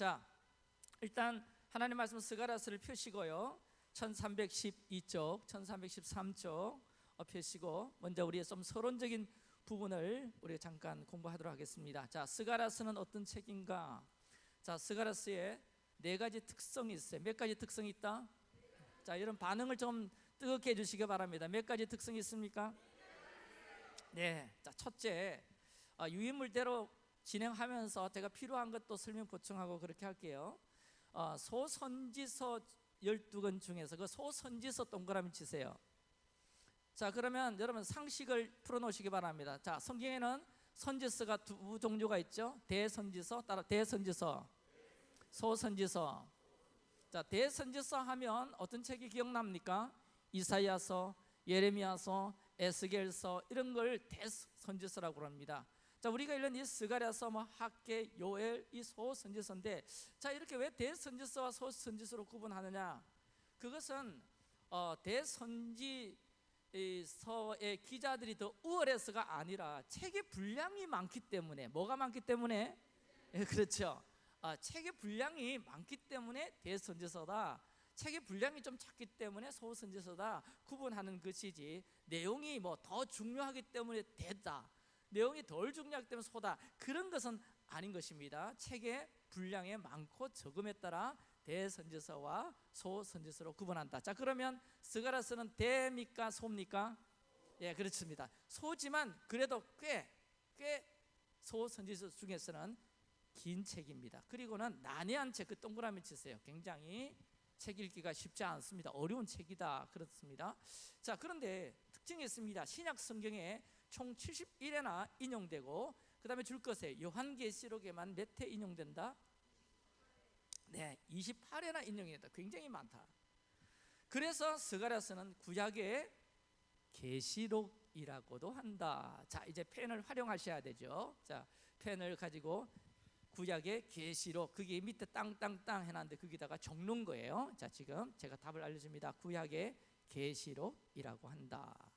자, 일단 하나님 말씀 스가랴서를 펴시고요. 1312쪽, 1313쪽 어, 펴시고 먼저 우리의 좀 서론적인 부분을 우리가 잠깐 공부하도록 하겠습니다. 자, 스가랴서는 어떤 책인가? 자, 스가랴서의 네 가지 특성이 있어요. 몇 가지 특성이 있다? 자, 이런 반응을 좀 뜨겁게 해주시기 바랍니다. 몇 가지 특성이 있습니까? 네, 자 첫째 어, 유인물대로 진행하면서 제가 필요한 것도 설명 보충하고 그렇게 할게요. 어, 소선지서 12권 중에서 그 소선지서 동그라미 치세요. 자 그러면 여러분 상식을 풀어놓으시기 바랍니다. 자 성경에는 선지서가 두 종류가 있죠. 대선지서 따라 대선지서, 소선지서. 자 대선지서 하면 어떤 책이 기억납니까? 이사야서, 예레미야서, 에스겔서 이런 걸 대선지서라고 합니다. 자 우리가 읽는 이 스가랴서, 뭐 학계, 요엘 이 소선지서인데 자 이렇게 왜 대선지서와 소선지서로 구분하느냐? 그것은 어, 대선지 서의 기자들이 더 우월해서가 아니라 책의 분량이 많기 때문에 뭐가 많기 때문에 예, 그렇죠. 아, 책의 분량이 많기 때문에 대선지서다. 책의 분량이 좀 작기 때문에 소선지서다 구분하는 것이지 내용이 뭐 더 중요하기 때문에 대다. 내용이 덜 중요하기 때문에 소다. 그런 것은 아닌 것입니다. 책의 분량이 많고 적음에 따라 대선지서와 소선지서로 구분한다. 자 그러면 스가라스는 대입니까 소입니까? 예 그렇습니다. 소지만 그래도 꽤 꽤 소선지서 중에서는 긴 책입니다. 그리고는 난해한 책 그 동그라미 치세요. 굉장히 책 읽기가 쉽지 않습니다. 어려운 책이다 그렇습니다. 자 그런데 특징이 있습니다. 신약 성경에 총 71회나 인용되고 그 다음에 줄 것에 요한계시록에만 몇 회 인용된다? 네, 28회나 인용이 된다. 굉장히 많다. 그래서 스가랴스는 구약의 계시록이라고도 한다. 자, 이제 펜을 활용하셔야 되죠. 자, 펜을 가지고 구약의 계시록 그게 밑에 땅땅땅 해놨는데 거기다가 적는 거예요. 자, 지금 제가 답을 알려줍니다. 구약의 계시록이라고 한다.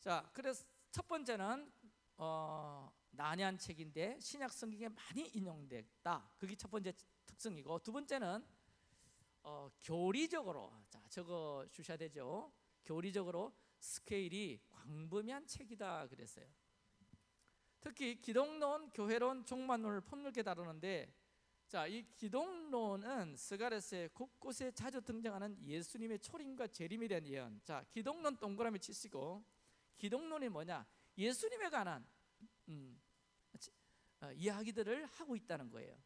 음. 자, 그래서 첫 번째는 어, 난해한 책인데 신약 성경에 많이 인용됐다. 그게 첫 번째 특성이고 두 번째는 어, 교리적으로 자 적어 주셔야 되죠. 교리적으로 스케일이 광범위한 책이다 그랬어요. 특히 기독론, 교회론, 종말론을 폭넓게 다루는데 자, 이 기독론은 스가레스의 곳곳에 자주 등장하는 예수님의 초림과 재림에 대한 예언. 자, 기독론 동그라미 치시고 기독론이 뭐냐? 예수님에 관한 음, 어, 이야기들을 하고 있다는 거예요.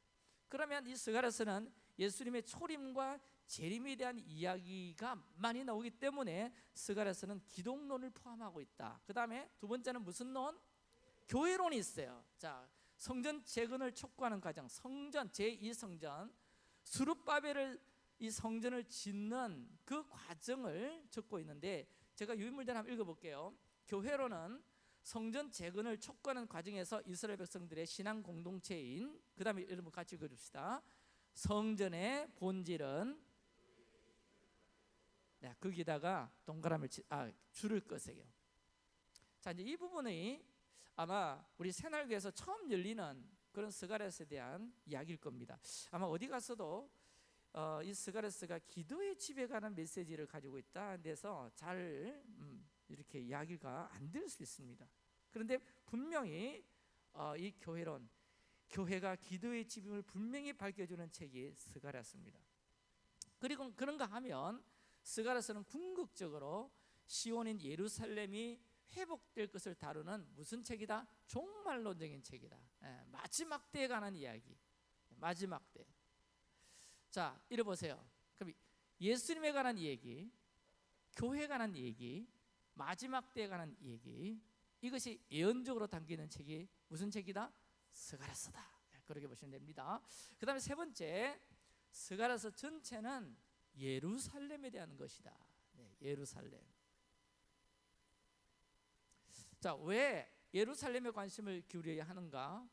그러면 이 스가랴서는 예수님의 초림과 재림에 대한 이야기가 많이 나오기 때문에 스가랴서는 기독론을 포함하고 있다. 그 다음에 두 번째는 무슨 론? 교회론이 있어요. 자, 성전 재건을 촉구하는 과정, 성전 제2성전 수룹바벨을 이 성전을 짓는 그 과정을 적고 있는데 제가 유인물들 한번 읽어볼게요. 교회로는 성전 재건을 촉구하는 과정에서 이스라엘 백성들의 신앙 공동체인 그 다음에 여러분 같이 읽어줍시다. 성전의 본질은 네, 거기다가 동그라미를 치, 아, 줄을 그세요. 자 이제 이 부분이 아마 우리 새날교에서 처음 열리는 그런 스가랴서에 대한 이야기일 겁니다. 아마 어디 가서도 어, 이 스가랴서가 기도의 집에 관한 메시지를 가지고 있다. 데서 잘 음, 이렇게 이야기가 안 될 수 있습니다. 그런데 분명히 어, 이 교회론, 교회가 기도의 집임을 분명히 밝혀주는 책이 스가랴스입니다. 그리고 그런가 하면 스가랴스는 궁극적으로 시온인 예루살렘이 회복될 것을 다루는 무슨 책이다? 종말론적인 책이다. 예, 마지막 때에 관한 이야기. 마지막 때. 자, 이래 보세요. 그럼 예수님에 관한 얘기, 교회에 관한 얘기, 마지막 때에 관한 얘기. 이것이 예언적으로 담기는 책이 무슨 책이다? 스가랴서다. 네, 그렇게 보시면 됩니다. 그 다음에 세 번째 스가랴서 전체는 예루살렘에 대한 것이다. 네, 예루살렘. 자 왜 예루살렘에 관심을 기울여야 하는가?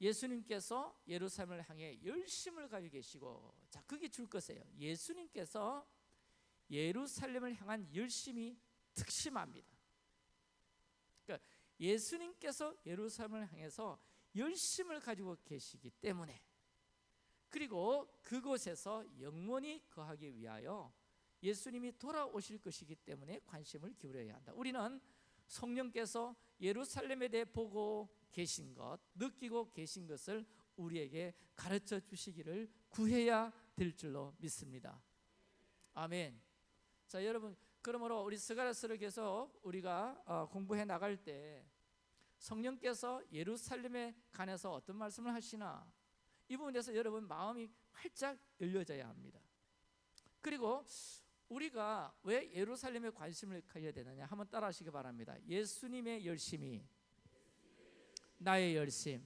예수님께서 예루살렘을 향해 열심을 가지고 계시고 자 그게 줄 것이에요. 예수님께서 예루살렘을 향한 열심이 특심합니다. 그러니까 예수님께서 예루살렘을 향해서 열심을 가지고 계시기 때문에 그리고 그곳에서 영원히 거하기 위하여 예수님이 돌아오실 것이기 때문에 관심을 기울여야 한다. 우리는 성령께서 예루살렘에 대해 보고 계신 것, 느끼고 계신 것을 우리에게 가르쳐 주시기를 구해야 될 줄로 믿습니다. 아멘. 자, 여러분, 그러므로 우리 스가랴서를 계속 우리가 어, 공부해 나갈 때 성령께서 예루살렘에 관해서 어떤 말씀을 하시나 이 부분에서 여러분 마음이 활짝 열려져야 합니다. 그리고 우리가 왜 예루살렘에 관심을 가져야 되느냐 한번 따라하시기 바랍니다. 예수님의 열심이 나의 열심,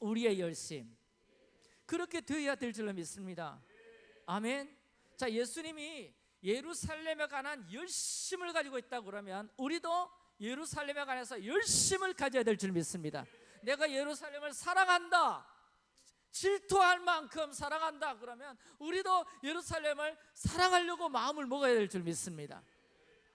우리의 열심 그렇게 되어야 될 줄로 믿습니다. 아멘. 자, 예수님이 예루살렘에 관한 열심을 가지고 있다 그러면 우리도 예루살렘에 관해서 열심을 가져야 될 줄 믿습니다. 내가 예루살렘을 사랑한다. 질투할 만큼 사랑한다 그러면 우리도 예루살렘을 사랑하려고 마음을 먹어야 될 줄 믿습니다.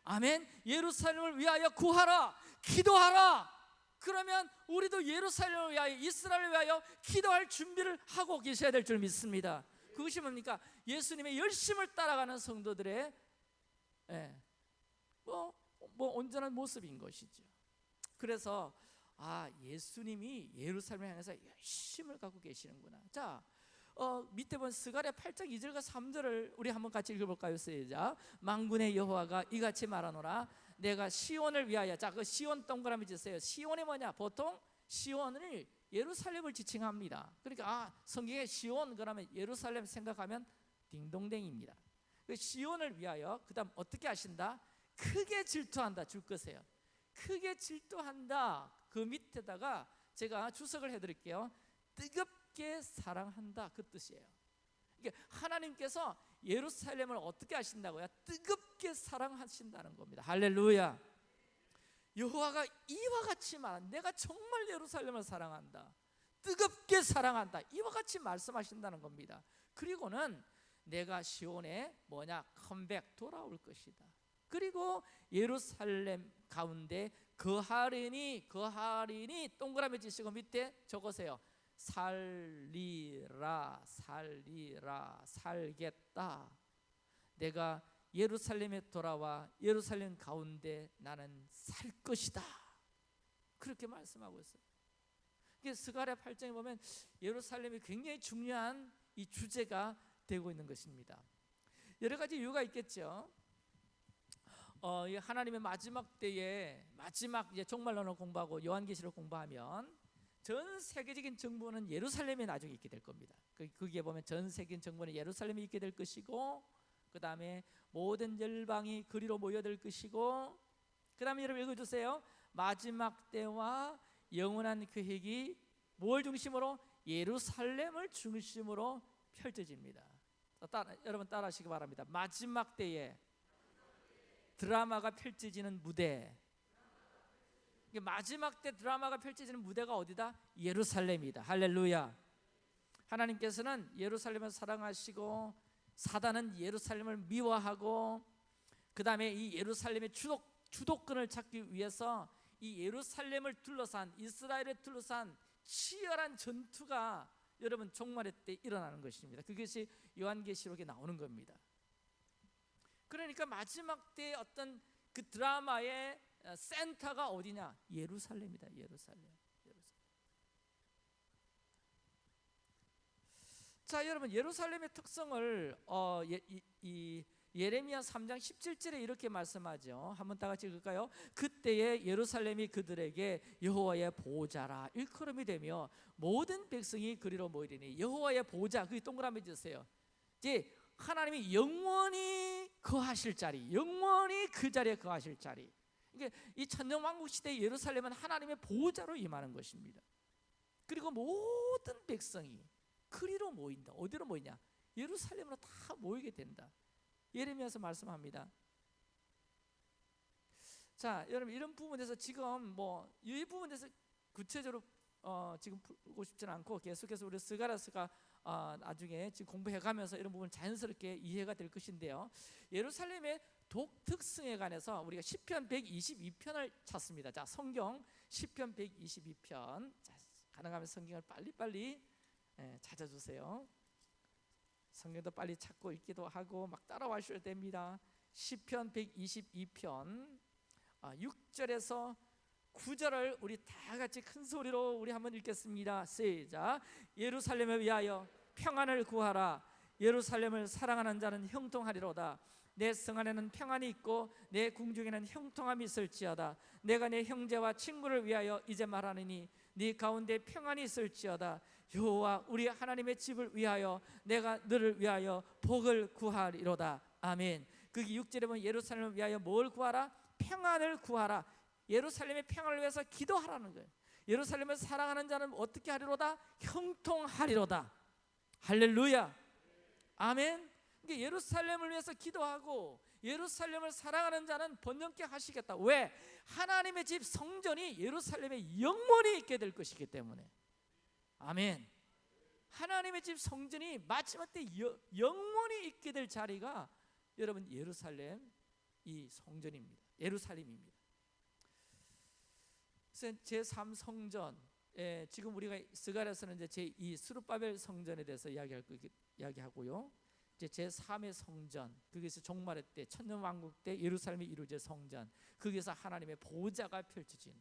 아멘. 예루살렘을 위하여 구하라. 기도하라. 그러면 우리도 예루살렘을 위하여 이스라엘을 위하여 기도할 준비를 하고 계셔야 될 줄 믿습니다. 그것이 뭡니까? 예수님의 열심을 따라가는 성도들의 예, 뭐, 뭐 온전한 모습인 것이죠. 그래서 아 예수님이 예루살렘 향해서 열심을 갖고 계시는구나. 자, 어, 밑에 본 스가랴 8장 2절과 3절을 우리 한번 같이 읽어볼까요? 시작. 망군의 여호와가 이같이 말하노라. 내가 시온을 위하여 자그 시온 동그라미 주세요. 시온이 뭐냐? 보통 시온을 예루살렘을 지칭합니다. 그러니까 아 성경에 시온 그러면 예루살렘 생각하면 딩동댕입니다. 그 시온을 위하여 그 다음 어떻게 하신다? 크게 질투한다 줄 것이에요. 크게 질투한다. 그 밑에다가 제가 주석을 해드릴게요. 뜨겁게 사랑한다 그 뜻이에요. 이게 하나님께서 예루살렘을 어떻게 하신다고요? 뜨겁게 사랑하신다는 겁니다. 할렐루야. 여호와가 이와 같이 말, 내가 정말 예루살렘을 사랑한다. 뜨겁게 사랑한다. 이와 같이 말씀하신다는 겁니다. 그리고는 내가 시온에 뭐냐 컴백 돌아올 것이다. 그리고 예루살렘 가운데 거하리니 거하리니 동그라미 지시고 밑에 적으세요. 살리라 살리라 살겠다. 내가 예루살렘에 돌아와 예루살렘 가운데 나는 살 것이다. 그렇게 말씀하고 있어요. 스가랴 8장에 보면 예루살렘이 굉장히 중요한 이 주제가 되고 있는 것입니다. 여러 가지 이유가 있겠죠. 어, 하나님의 마지막 때에 마지막 이제 종말론을 공부하고 요한계시를 공부하면 전 세계적인 정부는 예루살렘에 나중에 있게 될 겁니다. 그, 거기에 보면 전 세계적인 정부는 예루살렘에 있게 될 것이고 그 다음에 모든 열방이 그리로 모여들 것이고 그 다음에 여러분 읽어주세요. 마지막 때와 영원한 계획이 뭘 중심으로 예루살렘을 중심으로 펼쳐집니다. 따라, 여러분 따라 하시기 바랍니다. 마지막 때에 드라마가 펼쳐지는 무대. 마지막 때 드라마가 펼쳐지는 무대가 어디다? 예루살렘이다. 할렐루야. 하나님께서는 예루살렘을 사랑하시고 사단은 예루살렘을 미워하고 그 다음에 이 예루살렘의 주독, 주도권을 찾기 위해서 이 예루살렘을 둘러싼 이스라엘을 둘러싼 치열한 전투가 여러분 종말의 때 일어나는 것입니다. 그것이 요한계시록에 나오는 겁니다. 그러니까 마지막 때 어떤 그 드라마의 어, 센터가 어디냐? 예루살렘이다. 예루살렘. 예루살렘. 자, 여러분 예루살렘의 특성을 어, 예, 이, 이 예레미야 3장 17절에 이렇게 말씀하죠. 한번 다 같이 읽을까요? 그때에 예루살렘이 그들에게 여호와의 보좌라 일컬음이 되며 모든 백성이 그리로 모이리니 여호와의 보좌 그 동그라미 주세요. 이제 하나님이 영원히 거하실 자리, 영원히 그 자리에 거하실 자리. 이게 이 천년왕국 시대 예루살렘은 하나님의 보호자로 임하는 것입니다. 그리고 모든 백성이 그리로 모인다. 어디로 모이냐? 예루살렘으로 다 모이게 된다. 예레미야서 말씀합니다. 자, 여러분 이런 부분에서 지금 뭐 이 부분에서 구체적으로 어, 지금 풀고 싶지는 않고 계속해서 우리 스가라스가 어, 나중에 지금 공부해가면서 이런 부분 자연스럽게 이해가 될 것인데요. 예루살렘의 독특성에 관해서 우리가 시편 122편을 찾습니다. 자, 성경 시편 122편 자, 가능하면 성경을 빨리빨리 예, 찾아주세요. 성경도 빨리 찾고 읽기도 하고 막 따라와셔야 됩니다. 시편 122편 아, 6절에서 9절을 우리 다 같이 큰 소리로 우리 한번 읽겠습니다. 시작. 예루살렘을 위하여 평안을 구하라. 예루살렘을 사랑하는 자는 형통하리로다. 내 성 안에는 평안이 있고 내 궁중에는 형통함이 있을지어다. 내가 내 형제와 친구를 위하여 이제 말하느니 네 가운데 평안이 있을지어다. 여호와 우리 하나님의 집을 위하여 내가 너를 위하여 복을 구하리로다. 아멘. 거기 6절에 보면 예루살렘을 위하여 뭘 구하라? 평안을 구하라. 예루살렘의 평안을 위해서 기도하라는 거예요. 예루살렘을 사랑하는 자는 어떻게 하리로다? 형통하리로다. 할렐루야. 아멘. 그러니까 예루살렘을 위해서 기도하고 예루살렘을 사랑하는 자는 번영케 하시겠다. 왜? 하나님의 집 성전이 예루살렘에 영원히 있게 될 것이기 때문에. 아멘. 하나님의 집 성전이 마지막 때 여- 영원히 있게 될 자리가 여러분 예루살렘 이 성전입니다. 예루살렘입니다. 제3 성전 예, 지금 우리가 스가랴서는 이제 제2 스룹바벨 성전에 대해서 이야기할 거 이야기하고요. 이제 제3의 성전 거기서 종말의 때 천년 왕국 때 예루살렘이 이루어질 성전 거기서 하나님의 보좌가 펼쳐진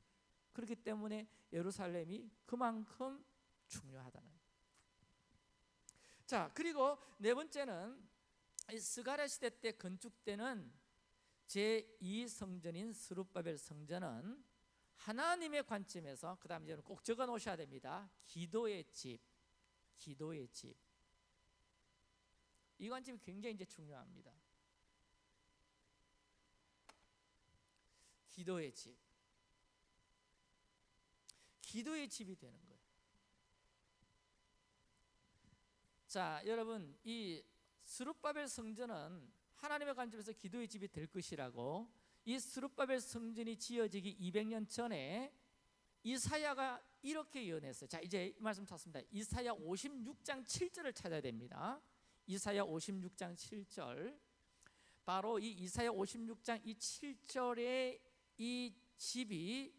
그렇기 때문에 예루살렘이 그만큼 중요하다는. 자 그리고 네 번째는 이 스가랴 시대 때 건축되는 제2 성전인 스룹바벨 성전은 하나님의 관점에서 그 다음 이제는 꼭 적어 놓으셔야 됩니다. 기도의 집, 기도의 집. 이 관점이 굉장히 이제 중요합니다. 기도의 집, 기도의 집이 되는 거예요. 자, 여러분 이 스룹바벨 성전은 하나님의 관점에서 기도의 집이 될 것이라고 이 스룹바벨 성전이 지어지기 200년 전에 이사야가 이렇게 예언했어요. 자, 이제 이 말씀 찾습니다. 이사야 56장 7절을 찾아야 됩니다. 이사야 56장 7절. 바로 이 이사야 56장 이 7절에 이 집이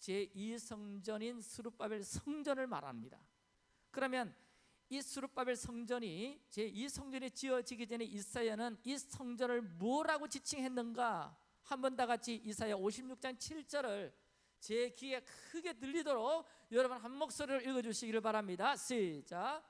제2 성전인 스룹바벨 성전을 말합니다. 그러면 이 스룹바벨 성전이 제2 성전이 지어지기 전에 이사야는 이 성전을 뭐라고 지칭했는가? 한번 다 같이 이사야 56장 7절을 제 귀에 크게 들리도록 여러분 한 목소리를 읽어 주시기를 바랍니다. 시작.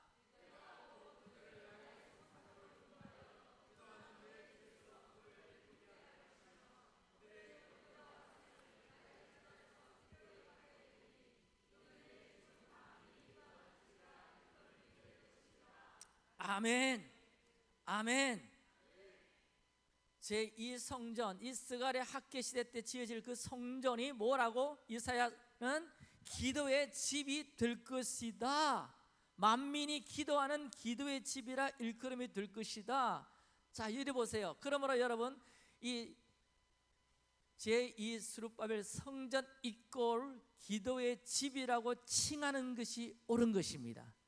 아멘. 아멘. 제2 성전 이 스가랴 학계 시대 때 지어질 그 성전이 뭐라고 이사야는 기도의 집이 될 것이다. 만민이 기도하는 기도의 집이라 일컬음이 될 것이다. 자, 이리 보세요. 그러므로 여러분 이 제2 스룹바벨 성전 이꼴 기도의 집이라고 칭하는 것이 옳은 것입니다.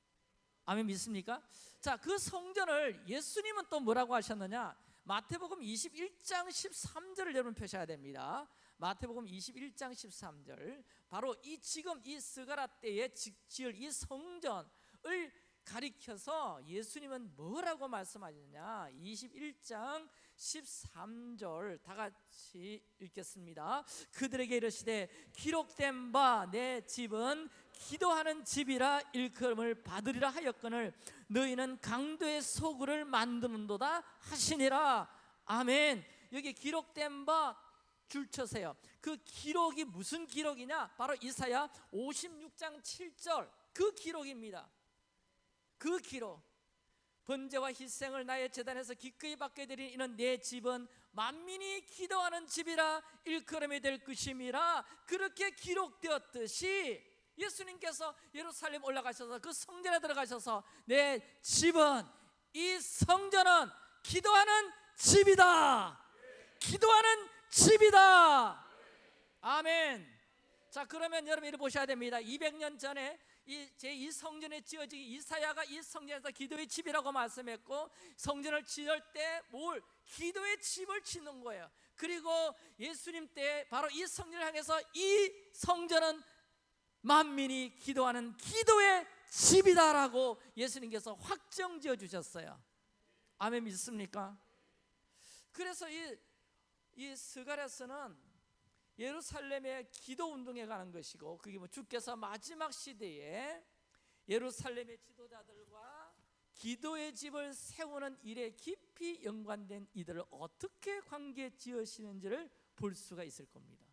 아멘 믿습니까? 자, 그 성전을 예수님은 또 뭐라고 하셨느냐? 마태복음 21장 13절을 여러분 펴셔야 됩니다. 마태복음 21장 13절. 바로 이 지금 이 스가라 때에 지을 이 성전을 가리켜서 예수님은 뭐라고 말씀하셨냐? 21장 13절 다 같이 읽겠습니다. 그들에게 이르시되 기록된 바 내 집은 기도하는 집이라 일컬음을 받으리라 하였거늘 너희는 강도의 소굴을 만드는도다 하시니라. 아멘. 여기 기록된 바 줄쳐세요. 그 기록이 무슨 기록이냐? 바로 이사야 56장 7절. 그 기록입니다. 그 기록. 번제와 희생을 나의 재단에서 기꺼이 받게 되린 이는 내 집은 만민이 기도하는 집이라 일컬음이 될 것임이라 그렇게 기록되었듯이 예수님께서 예루살렘 올라가셔서 그 성전에 들어가셔서 내 집은 이 성전은 기도하는 집이다. 기도하는 집이다. 아멘. 자 그러면 여러분 이를 보셔야 됩니다. 200년 전에 이 제2 성전에 지어지기 이사야가 이 성전에서 기도의 집이라고 말씀했고 성전을 지을 때 뭘 기도의 집을 짓는 거예요. 그리고 예수님 때 바로 이 성전을 향해서 이 성전은 만민이 기도하는 기도의 집이다라고 예수님께서 확정 지어 주셨어요. 아멘 믿습니까? 그래서 이, 이 스가랴서는 예루살렘의 기도 운동에 가는 것이고 그게 뭐 주께서 마지막 시대에 예루살렘의 지도자들과 기도의 집을 세우는 일에 깊이 연관된 이들을 어떻게 관계 지으시는지를 볼 수가 있을 겁니다.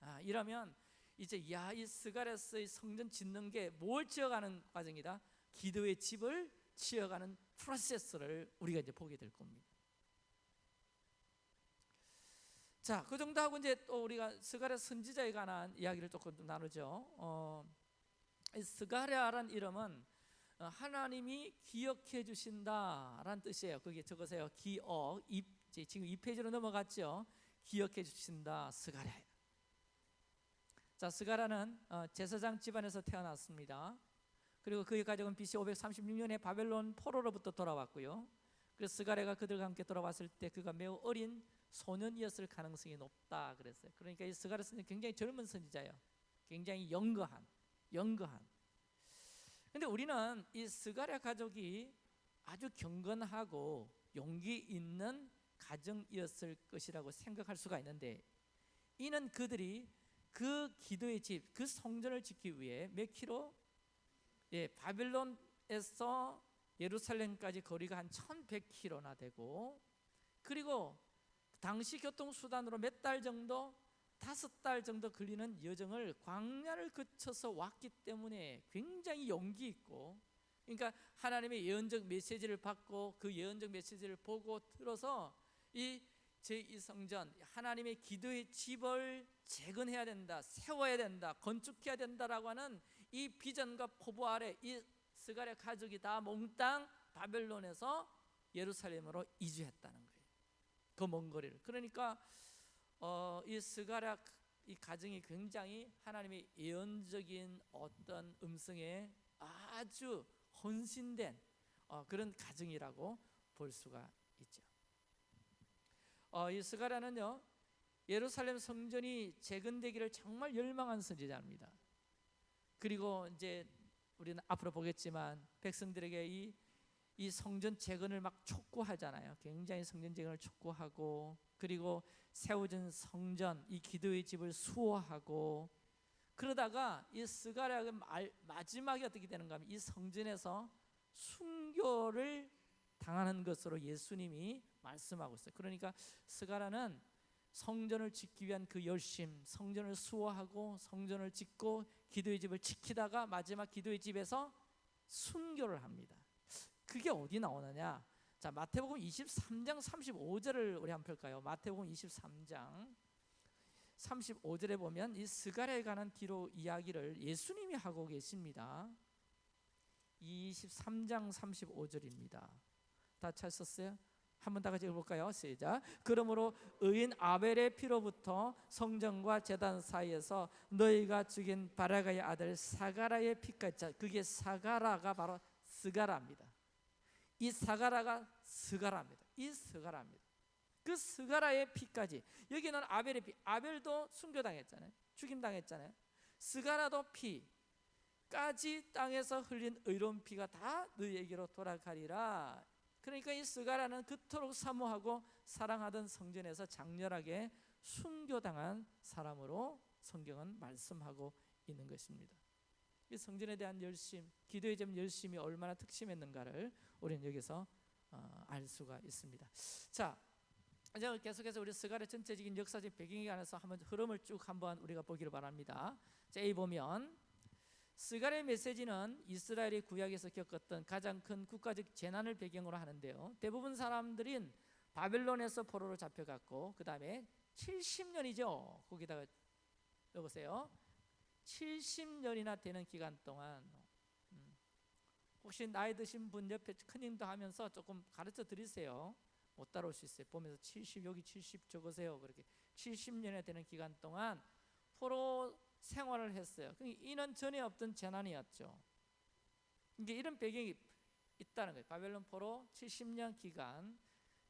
아, 이러면 이제 야, 이 스가랴서의 성전 짓는 게 뭘 지어가는 과정이다. 기도의 집을 지어가는 프로세스를 우리가 이제 보게 될 겁니다. 자, 그 정도 하고 이제 또 우리가 스가랴 선지자에 관한 이야기를 조금 나누죠. 어, 스가랴란 이름은 어, 하나님이 기억해 주신다라는 뜻이에요. 그게 적으세요. 기억. 입, 지금 이 페이지로 넘어갔죠. 기억해 주신다. 스가랴. 자, 스가랴는 어, 제사장 집안에서 태어났습니다. 그리고 그의 가족은 BC 536년에 바벨론 포로로부터 돌아왔고요. 그래서 스가랴가 그들과 함께 돌아왔을 때 그가 매우 어린 소년이었을 가능성이 높다 그랬어요. 그러니까 이 스가랴 선지 굉장히 젊은 선지자예요. 굉장히 younger한, younger한. 근데 우리는 이 스가랴 가족이 아주 경건하고 용기 있는 가정이었을 것이라고 생각할 수가 있는데 이는 그들이 그 기도의 집, 그 성전을 짓기 위해 몇 킬로? 예, 바빌론에서 예루살렘까지 거리가 한 1100km나 되고 그리고 당시 교통 수단으로 몇 달 정도 다섯 달 정도 걸리는 여정을 광야를 거쳐서 왔기 때문에 굉장히 용기 있고 그러니까 하나님의 예언적 메시지를 받고 그 예언적 메시지를 보고 들어서 이 제2 성전 하나님의 기도의 집을 재건해야 된다 세워야 된다 건축해야 된다라고 하는 이 비전과 포부 아래 이 스가랴 가족이 다 몽땅 바벨론에서 예루살렘으로 이주했다는 거예요 그 먼 거리를 그러니까 어, 이 스가랴 이 가정이 굉장히 하나님의 예언적인 어떤 음성에 아주 헌신된 어, 그런 가정이라고 볼 수가. 어, 이 스가랴는요 예루살렘 성전이 재건되기를 정말 열망한 선지자입니다. 그리고 이제 우리는 앞으로 보겠지만 백성들에게 이, 이 성전 재건을 막 촉구하잖아요. 굉장히 성전 재건을 촉구하고 그리고 세워진 성전 이 기도의 집을 수호하고 그러다가 이 스가랴가 마지막에 어떻게 되는가 하면 이 성전에서 순교를 당하는 것으로 예수님이 말씀하고 있어요. 그러니까 스가랴는 성전을 짓기 위한 그 열심, 성전을 수호하고 성전을 짓고 기도의 집을 지키다가 마지막 기도의 집에서 순교를 합니다. 그게 어디 나오느냐? 자, 마태복음 23장 35절을 우리 한번 볼까요? 마태복음 23장 35절에 보면 이 스가랴에 관한 기록 이야기를 예수님이 하고 계십니다. 23장 35절입니다. 다 찾으셨어요? 한번 다 같이 읽어볼까요? 시작. 그러므로 의인 아벨의 피로부터 성전과 제단 사이에서 너희가 죽인 바라갸의 아들 사가랴의 피까지 그게 사가랴가 바로 스가랴입니다. 이 사가랴가 스가랴입니다. 이 스가랴입니다. 그 스가랴의 피까지 여기는 아벨의 피 아벨도 순교당했잖아요. 죽임당했잖아요. 스가랴도 피까지 땅에서 흘린 의로운 피가 다 너희에게로 돌아가리라. 그러니까 이 스가랴는 그토록 사모하고 사랑하던 성전에서 장렬하게 순교당한 사람으로 성경은 말씀하고 있는 것입니다. 이 성전에 대한 열심, 기도에 대한 열심이 얼마나 특심했는가를 우리는 여기서 어, 알 수가 있습니다. 자, 이제 계속해서 우리 스가랴 전체적인 역사적 배경에 관해서 한번 흐름을 쭉 한번 우리가 보기를 바랍니다. 자, 이 보면 스가랴 메시지는 이스라엘이 구약에서 겪었던 가장 큰 국가적 재난을 배경으로 하는데요. 대부분 사람들은 바벨론에서 포로로 잡혀갔고 그 다음에 70년이죠. 거기다가 여보세요. 70년이나 되는 기간 동안 음, 혹시 나이 드신 분 옆에 큰힘도 하면서 조금 가르쳐 드리세요. 못 따라올 수 있어요. 보면서 70 여기 70 적으세요. 그렇게 70년에 되는 기간 동안 포로 생활을 했어요. 이는 전에 없던 재난이었죠. 이게 이런 배경이 있다는 거예요. 바벨론 포로 70년 기간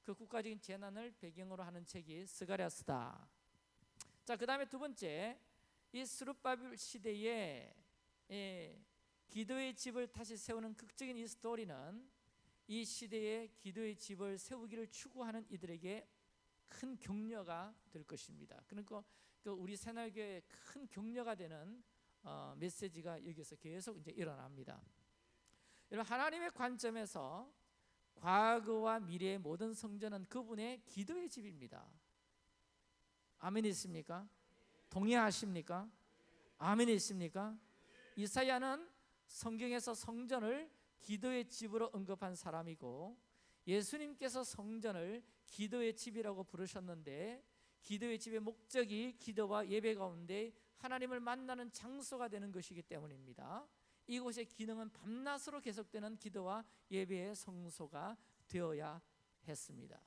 그 국가적인 재난을 배경으로 하는 책이 스가랴스다. 자, 그 다음에 두 번째 이 스룹바빌 시대에 예, 기도의 집을 다시 세우는 극적인 이 스토리는 이 시대에 기도의 집을 세우기를 추구하는 이들에게 큰 격려가 될 것입니다. 그러니까 그 우리 새날교회 큰 격려가 되는 어, 메시지가 여기서 계속 이제 일어납니다. 여러분 하나님의 관점에서 과거와 미래의 모든 성전은 그분의 기도의 집입니다. 아멘 있습니까? 동의하십니까? 아멘 있습니까? 이사야는 성경에서 성전을 기도의 집으로 언급한 사람이고 예수님께서 성전을 기도의 집이라고 부르셨는데 기도의 집의 목적이 기도와 예배 가운데 하나님을 만나는 장소가 되는 것이기 때문입니다. 이곳의 기능은 밤낮으로 계속되는 기도와 예배의 성소가 되어야 했습니다.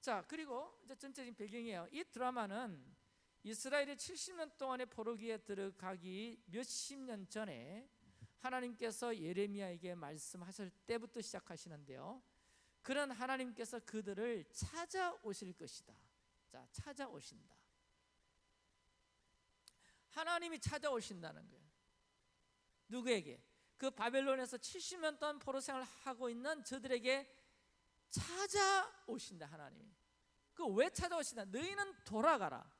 자, 그리고 이제 전체적인 배경이에요. 이 드라마는 이스라엘이 70년 동안의 포로기에 들어가기 몇십 년 전에 하나님께서 예레미야에게 말씀하실 때부터 시작하시는데요. 그런 하나님께서 그들을 찾아오실 것이다. 자, 찾아오신다. 하나님이 찾아오신다는 거예요. 누구에게? 그 바벨론에서 70년 동안 포로 생활을 하고 있는 저들에게 찾아오신다 하나님이. 그 왜 찾아오신다? 너희는 돌아가라.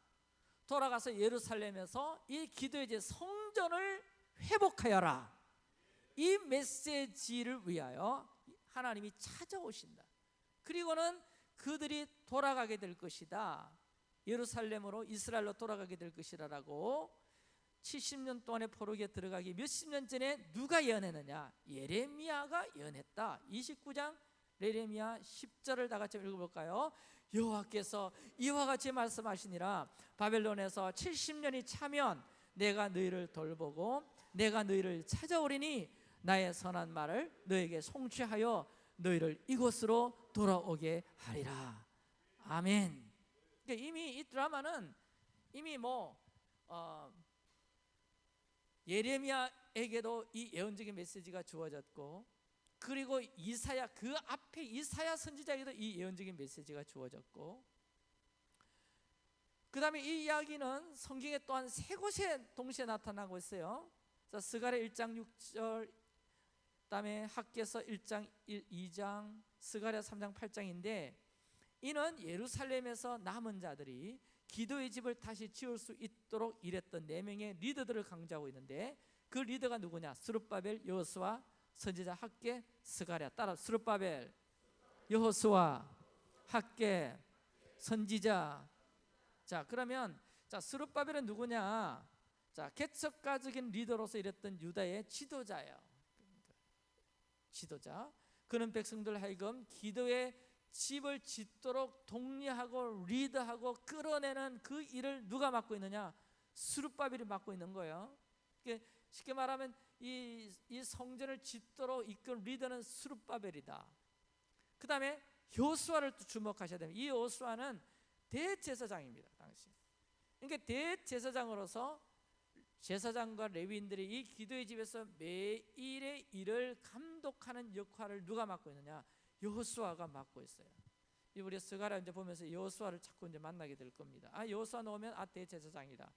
돌아가서 예루살렘에서 이 기도의 제 성전을 회복하여라. 이 메시지를 위하여 하나님이 찾아오신다. 그리고는 그들이 돌아가게 될 것이다. 예루살렘으로 이스라엘로 돌아가게 될 것이라라고 70년 동안의 포로기에 들어가기 몇십 년 전에 누가 예언했느냐? 예레미야가 예언했다. 29장 예레미야 10절을 다 같이 읽어볼까요? 여호와께서 이와 같이 말씀하시니라 바벨론에서 70년이 차면 내가 너희를 돌보고 내가 너희를 찾아오리니 나의 선한 말을 너에게 송취하여 너희를 이곳으로 돌아오게 하리라. 아멘. 그러니까 이미 이 드라마는 이미 뭐 어, 예레미야에게도 이 예언적인 메시지가 주어졌고 그리고 이사야 그 앞에 이사야 선지자에게도 이 예언적인 메시지가 주어졌고 그 다음에 이 이야기는 성경에 또한 세 곳에 동시에 나타나고 있어요 자, 스가랴 1장 6절 그 다음에 학계서 1장 1, 2장 스가랴 3장 8장인데 이는 예루살렘에서 남은 자들이 기도의 집을 다시 지을 수 있도록 일했던 네 명의 리더들을 강조하고 있는데 그 리더가 누구냐? 스룹바벨, 여호수아, 선지자 학개, 스가랴. 따라 스룹바벨, 여호수아, 학개, 선지자. 자, 그러면 자, 스룹바벨은 누구냐? 자, 개척가적인 리더로서 일했던 유다의 지도자예요. 지도자. 그는 백성들 하여금 기도의 집을 짓도록 독려하고 리드하고 끌어내는 그 일을 누가 맡고 있느냐? 수르바벨이 맡고 있는 거예요. 쉽게 말하면 이, 이 성전을 짓도록 이끌 리더는 수르바벨이다. 그 다음에 요수아를 또 주목하셔야 됩니다. 이 요수아는 대제사장입니다. 당시. 그러니까 대제사장으로서 제사장과 레위인들이 이 기도의 집에서 매일의 일을 감독하는 역할을 누가 맡고 있느냐? 여호수아가 맡고 있어요. 우리 스가랴 이제 보면서 여호수아를 자꾸 이제 만나게 될 겁니다. 아 여호수아 나오면 아 대제사장이다.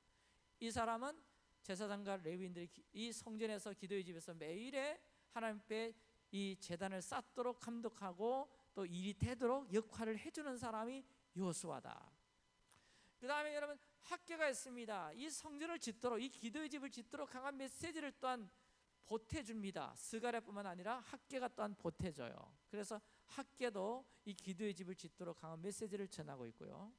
이 사람은 제사장과 레위인들이 이 성전에서 기도의 집에서 매일에 하나님 앞에 이 재단을 쌓도록 감독하고 또 일이 되도록 역할을 해주는 사람이 여호수아다. 그 다음에 여러분 학계가 있습니다. 이 성전을 짓도록 이 기도의 집을 짓도록 강한 메시지를 또한 보태줍니다. 스가랴뿐만 아니라 학계가 또한 보태줘요. 그래서 학계도 이 기도의 집을 짓도록 강한 메시지를 전하고 있고요.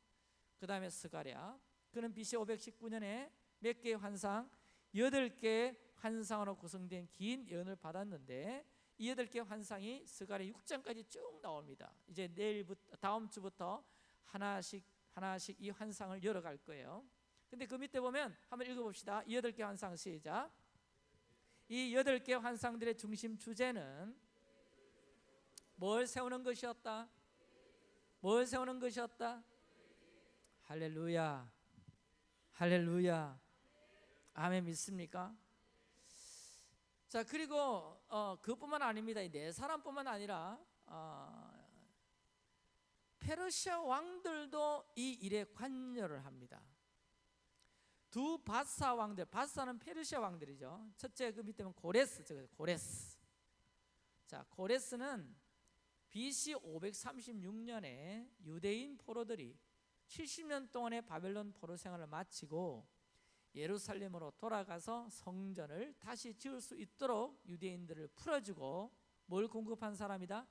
그 다음에 스가랴 그는 BC 519년에 몇 개의 환상, 여덟 개의 환상으로 구성된 긴 예언을 받았는데 이 여덟 개의 환상이 스가랴 6장까지 쭉 나옵니다. 이제 내일부터 다음 주부터 하나씩 하나씩 이 환상을 열어갈 거예요. 근데 그 밑에 보면 한번 읽어봅시다. 이 여덟 개 환상 시작. 이 여덟 개 환상들의 중심 주제는 뭘 세우는 것이었다? 뭘 세우는 것이었다? 할렐루야. 할렐루야. 아멘 믿습니까? 자 그리고 어, 그뿐만 아닙니다. 네 사람뿐만 아니라 어, 페르시아 왕들도 이 일에 관여를 합니다. 두 바사 왕들, 바사는 페르시아 왕들이죠. 첫째 그 밑에는 고레스, 저 고레스. 자, 고레스는 BC 536년에 유대인 포로들이 70년 동안의 바벨론 포로 생활을 마치고 예루살렘으로 돌아가서 성전을 다시 지을 수 있도록 유대인들을 풀어주고 뭘 공급한 사람이다?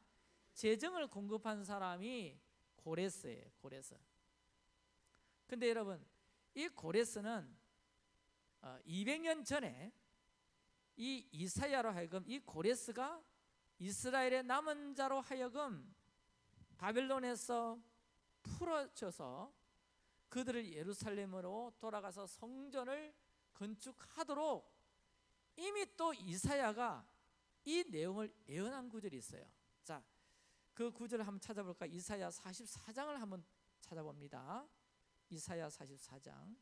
재정을 공급한 사람이 고레스예요. 고레스. 근데 여러분 이 고레스는 200년 전에 이 이사야로 하여금 이 고레스가 이스라엘의 남은 자로 하여금 바벨론에서 풀어져서 그들을 예루살렘으로 돌아가서 성전을 건축하도록 이미 또 이사야가 이 내용을 예언한 구절이 있어요. 자, 그 구절을 한번 찾아볼까? 이사야 44장을 한번 찾아봅니다. 이사야 44장.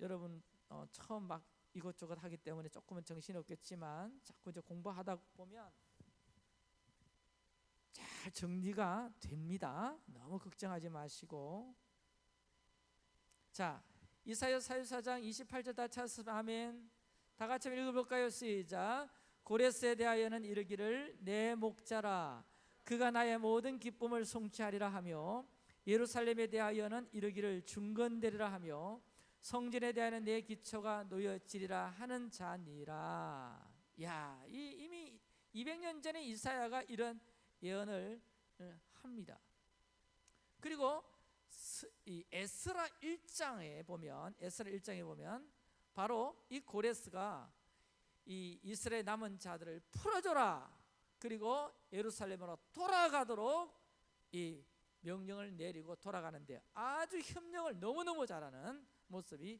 여러분 어, 처음 막 이것저것 하기 때문에 조금은 정신이 없겠지만 자꾸 이제 공부하다 보면 잘 정리가 됩니다. 너무 걱정하지 마시고 자 이사야 44장 28절 다 찾았으면 아멘 다 같이 읽어볼까요? 시작 고레스에 대하여는 이르기를 내 목자라 그가 나의 모든 기쁨을 송치하리라 하며 예루살렘에 대하여는 이르기를 중건되리라 하며 성전에 대하여는 내 기초가 놓여지리라 하는 자니라 야, 이, 이미 200년 전에 이사야가 이런 예언을 어, 합니다. 그리고 이 에스라 1장에 보면 에스라 1장에 보면 바로 이 고레스가 이 이스라엘 남은 자들을 풀어줘라. 그리고 예루살렘으로 돌아가도록 이 명령을 내리고 돌아가는데 아주 협력을 너무너무 잘하는 모습이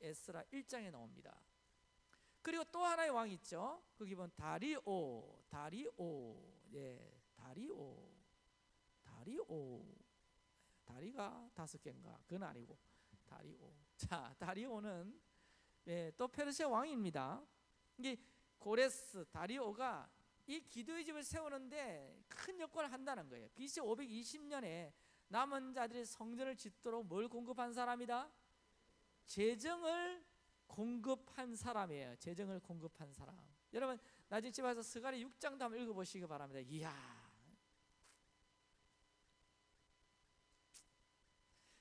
에스라 1장에 나옵니다. 그리고 또 하나의 왕 있죠. 거기 보면 다리오, 다리오, 예, 다리오, 다리오, 다리가 다섯 개인가? 그건 아니고 다리오. 자, 다리오는 예, 또 페르시아 왕입니다. 이게 고레스 다리오가 이 기도의 집을 세우는데 큰 역할을 한다는 거예요. BC 520년에 남은 자들이 성전을 짓도록 뭘 공급한 사람이다? 재정을 공급한 사람이에요. 재정을 공급한 사람. 여러분 나중에 집에 와서 스가리 6장도 한번 읽어보시기 바랍니다. 이야.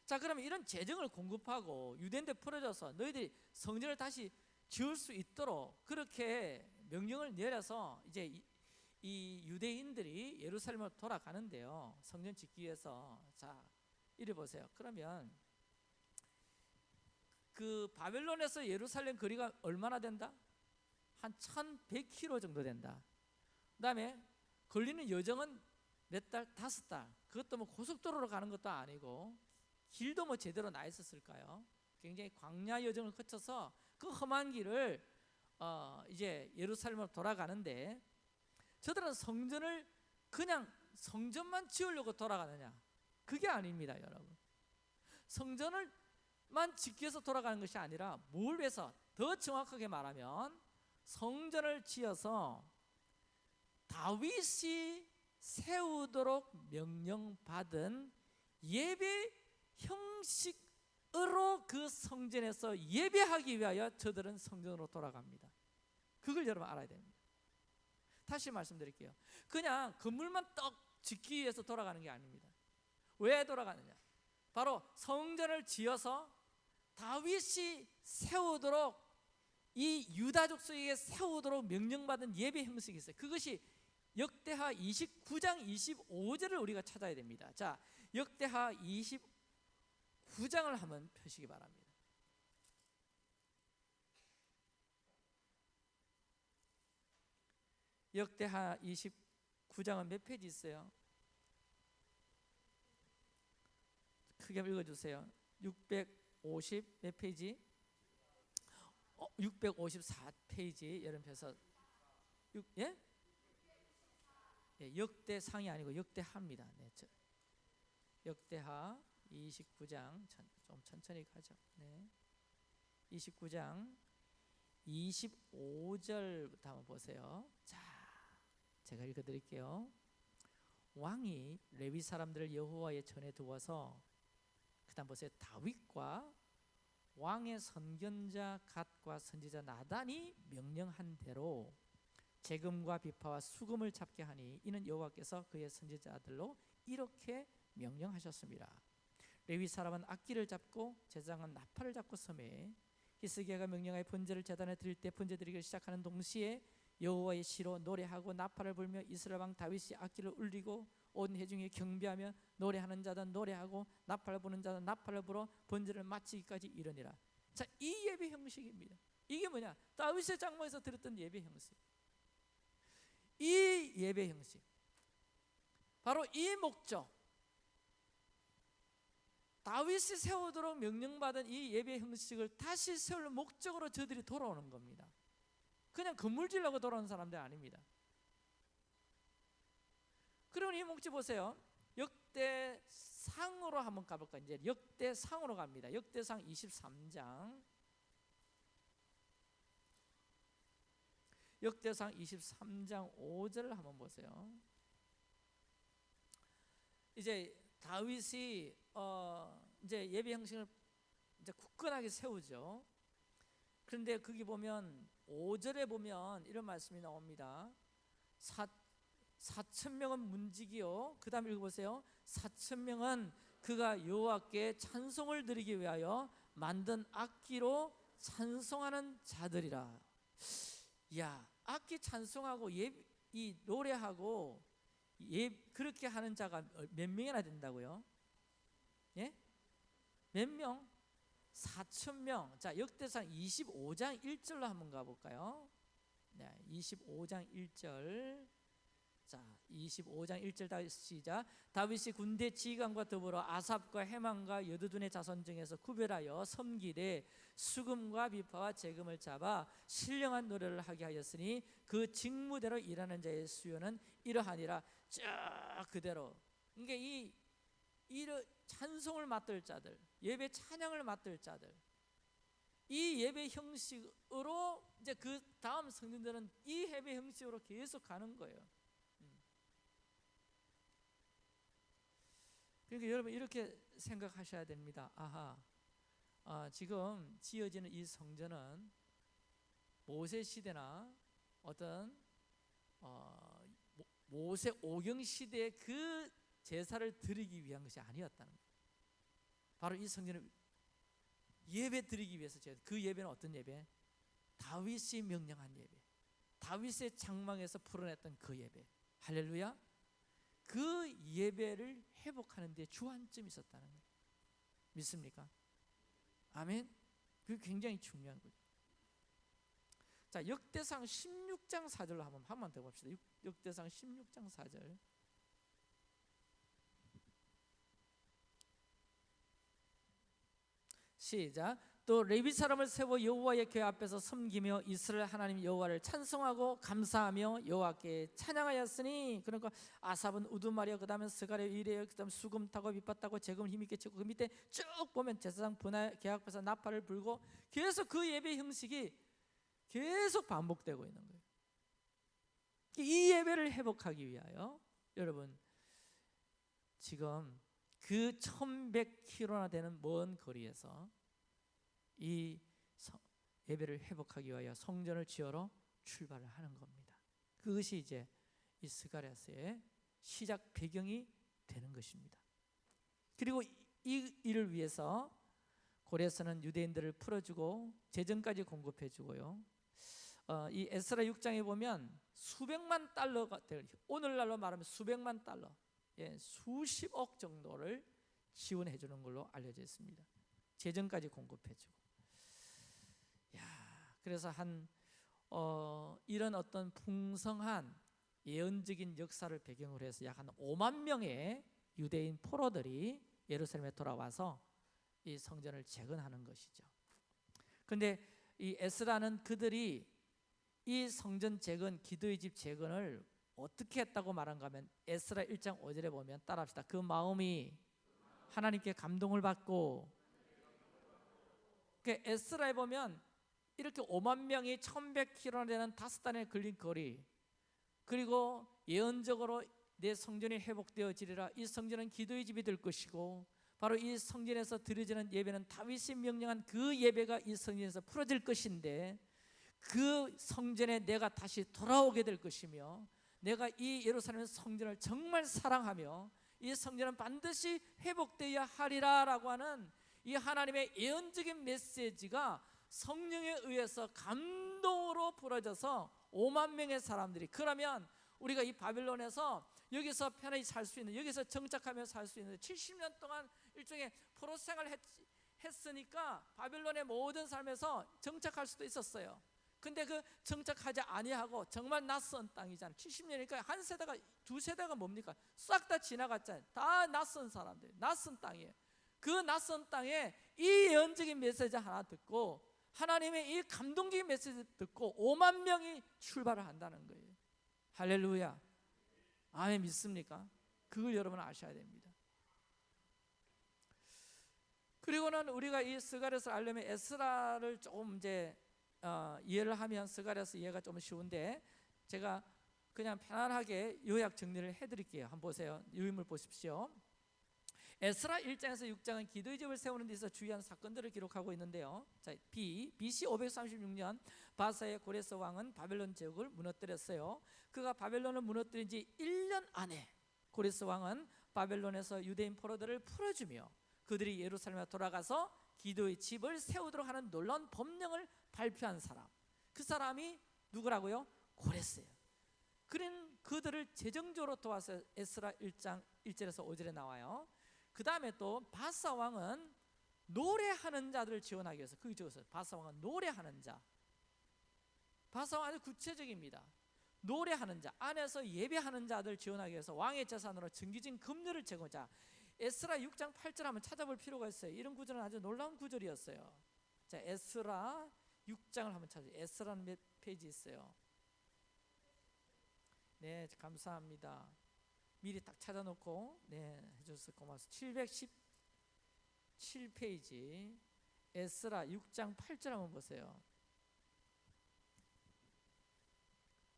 자 그러면 이런 재정을 공급하고 유대인들 풀어줘서 너희들이 성전을 다시 지을 수 있도록 그렇게 명령을 내려서 이제 이, 이 유대인들이 예루살렘으로 돌아가는데요. 성전 짓기 위해서 자 이래 보세요. 그러면 그 바벨론에서 예루살렘 거리가 얼마나 된다? 한 1100km 정도 된다. 그다음에 걸리는 여정은 몇 달, 다섯 달. 그것도 뭐 고속도로로 가는 것도 아니고 길도 뭐 제대로 나 있었을까요? 굉장히 광야 여정을 거쳐서 그 험한 길을 어 이제 예루살렘으로 돌아가는데 저들은 성전을 그냥 성전만 지으려고 돌아가느냐? 그게 아닙니다, 여러분. 성전을만 짓기 위해서 돌아가는 것이 아니라 뭘 위해서 더 정확하게 말하면 성전을 지어서 다윗이 세우도록 명령받은 예배 형식 으로 그 성전에서 예배하기 위하여 저들은 성전으로 돌아갑니다. 그걸 여러분 알아야 됩니다. 다시 말씀드릴게요. 그냥 건물만 떡 짓기 위해서 돌아가는 게 아닙니다. 왜 돌아가느냐? 바로 성전을 지어서 다윗이 세우도록 이 유다족 속에게 세우도록 명령받은 예배 형식이 있어요. 그것이 역대하 29장 25절을 우리가 찾아야 됩니다. 자, 역대하 29장을 한번 펴시기 바랍니다. 역대하 29장은 몇 페이지 있어요? 크게 읽어주세요. 650 몇 페이지? 어, 654페이지 여러분께서 6, 예? 예, 역대상이 아니고 역대하입니다. 네, 저, 역대하 29장 천, 좀 천천히 가죠. 네. 29장 25절부터 한번 보세요. 자, 제가 읽어 드릴게요. 왕이 레위 사람들을 여호와의 전에 두어서 그다음 보세요. 다윗과 왕의 선견자 갓과 선지자 나단이 명령한 대로 재금과 비파와 수금을 잡게 하니 이는 여호와께서 그의 선지자들로 이렇게 명령하셨습니다. 레위 사람은 악기를 잡고 제사장은 나팔을 잡고 섬에 히스기야가 명령하여 번제를 제단에 드릴 때 번제 드리기를 시작하는 동시에 여호와의 시로 노래하고 나팔을 불며 이스라엘 왕 다윗이 악기를 울리고 온 회중이 경배하며 노래하는 자든 노래하고 나팔을 부는 자든 나팔을 불어 번제를 마치기까지 이르니라. 자, 이 예배 형식입니다. 이게 뭐냐? 다윗의 장막에서 들었던 예배 형식. 이 예배 형식. 바로 이 목적. 다윗이 세우도록 명령받은 이 예배 형식을 다시 세울 목적으로 저들이 돌아오는 겁니다. 그냥 건물 지려고 돌아오는 사람들 아닙니다. 그러면 이 목적 보세요. 역대상으로 한번 가볼까? 이제 역대상으로 갑니다. 역대상 23장. 역대상 23장 5절을 한번 보세요. 이제 다윗이 어 이제 예배 형식을 이제 굳건하게 세우죠. 그런데 거기 보면 5절에 보면 이런 말씀이 나옵니다. 사, 4천 명은 문지기요. 그다음 읽어 보세요. 4천 명은 그가 여호와께 찬송을 드리기 위하여 만든 악기로 찬송하는 자들이라. 야, 악기 찬송하고 예, 이 노래하고 예, 그렇게 하는 자가 몇 명이나 된다고요? 예? 몇 명? 4천 명. 자, 역대상 25장 1절로 한번 가볼까요? 네, 25장 1절. 자, 25장 1절 다시 시작. 다윗이 군대 지휘관과 더불어 아삽과 해만과 여두둔의 자손 중에서 구별하여 섬기되 수금과 비파와 재금을 잡아 신령한 노래를 하게 하였으니 그 직무대로 일하는 자의 수요는 이러하니라. 쭉 그대로. 그러니까 이 이러 찬송을 맡을 자들, 예배 찬양을 맡을 자들, 이 예배 형식으로 이제 그 다음 성인들은 이 예배 형식으로 계속 가는 거예요. 그러니까 여러분 이렇게 생각하셔야 됩니다. 아하, 아, 지금 지어지는 이 성전은 모세 시대나 어떤 어, 모세 오경 시대의 그 제사를 드리기 위한 것이 아니었다는 거예요. 바로 이 성전을 예배 드리기 위해서 그 예배는 어떤 예배? 다윗이 명령한 예배. 다윗의 장막에서 풀어냈던 그 예배. 할렐루야. 그 예배를 회복하는 데 주안점이 있었다는 거예요. 믿습니까? 아멘. 그게 굉장히 중요한 거죠. 자, 역대상 16장 4절로 한번 한번 더 봅시다. 역대상 16장 4절. 시작. 또 레위 사람을 세워 여호와의 궤 앞에서 섬기며 이스라엘 하나님 여호와를 찬송하고 감사하며 여호와께 찬양하였으니 그러니까 아삽은 우두마리아 그다음에 스가랴 이레 그다음 수금 타고 밑밭 타고 재금 힘 있게 치고 그 밑에 쭉 보면 제사장 분할 궤 앞에서 나팔을 불고 계속 그 예배 형식이 계속 반복되고 있는 거예요. 이 예배를 회복하기 위하여 여러분 지금 그 1100km나 되는 먼 거리에서 이 예배를 회복하기 위하여 성전을 지으러 출발을 하는 겁니다. 그것이 이제 이 스가랴스의 시작 배경이 되는 것입니다. 그리고 이 일을 위해서 고레스는 유대인들을 풀어주고 재정까지 공급해주고요. 어, 이 에스라 6장에 보면 수백만 달러가 될 오늘날로 말하면 수백만 달러 예, 수십억 정도를 지원해 주는 걸로 알려져 있습니다. 재정까지 공급해 주고. 야, 그래서 한 어, 이런 어떤 풍성한 예언적인 역사를 배경으로 해서 약 한 5만 명의 유대인 포로들이 예루살렘에 돌아와서 이 성전을 재건하는 것이죠. 그런데 이 에스라는 그들이 이 성전 재건, 기도의 집 재건을 어떻게 했다고 말한가 하면 에스라 1장 5절에 보면 따라합시다. 그 마음이 하나님께 감동을 받고 그 에스라에 보면 이렇게 5만 명이 1100km 되는 다섯 단에 걸린 거리 그리고 예언적으로 내 성전이 회복되어지리라. 이 성전은 기도의 집이 될 것이고 바로 이 성전에서 드려지는 예배는 다윗이 명령한 그 예배가 이 성전에서 풀어질 것인데 그 성전에 내가 다시 돌아오게 될 것이며 내가 이 예루살렘 성전을 정말 사랑하며 이 성전은 반드시 회복되어야 하리라 라고 하는 이 하나님의 예언적인 메시지가 성령에 의해서 감동으로 부러져서 5만 명의 사람들이 그러면 우리가 이 바빌론에서 여기서 편하게 살 수 있는 여기서 정착하며 살 수 있는 70년 동안 일종의 포로 생활을 했, 했으니까 바빌론의 모든 삶에서 정착할 수도 있었어요. 근데 그 정착하지 아니하고 정말 낯선 땅이잖아요. 70년이니까 한 세대가 두 세대가 뭡니까? 싹 다 지나갔잖아요. 다 낯선 사람들, 낯선 땅이에요. 그 낯선 땅에 이 예언적인 메시지 하나 듣고 하나님의 이 감동적인 메시지 듣고 5만 명이 출발을 한다는 거예요. 할렐루야. 아멘 믿습니까? 그걸 여러분 아셔야 됩니다. 그리고는 우리가 이 스가랴서 알려면 에스라를 조금 이제 어, 이해를 하면 스가랴서 이해가 좀 쉬운데 제가 그냥 편안하게 요약 정리를 해드릴게요. 한번 보세요. 유인물 보십시오. 에스라 1장에서 6장은 기도의 집을 세우는 데 있어 주요한 사건들을 기록하고 있는데요. 자, B, BC 536년 바사의 고레스 왕은 바벨론 제국을 무너뜨렸어요. 그가 바벨론을 무너뜨린 지 1년 안에 고레스 왕은 바벨론에서 유대인 포로들을 풀어주며 그들이 예루살렘에 돌아가서 기도의 집을 세우도록 하는 놀라운 법령을 발표한 사람. 그 사람이 누구라고요? 고레스예요. 그런 그들을 재정적으로 도와서 에스라 1장 1절에서 5절에 나와요. 그 다음에 또 바사 왕은 노래하는 자들을 지원하기 위해서 그게 적었어요. 바사 왕은 노래하는 자. 바사 왕 아주 구체적입니다. 노래하는 자 안에서 예배하는 자들 지원하기 위해서 왕의 재산으로 정기진 금류를 제공자. 에스라 6장 8절 한번 찾아볼 필요가 있어요. 이런 구절은 아주 놀라운 구절이었어요. 자, 에스라 6장을 한번 찾아요. 에스라는 몇 페이지 있어요? 네, 감사합니다. 미리 딱 찾아놓고 네 해줘서 고맙습니다. 717페이지 에스라 6장 8절 한번 보세요.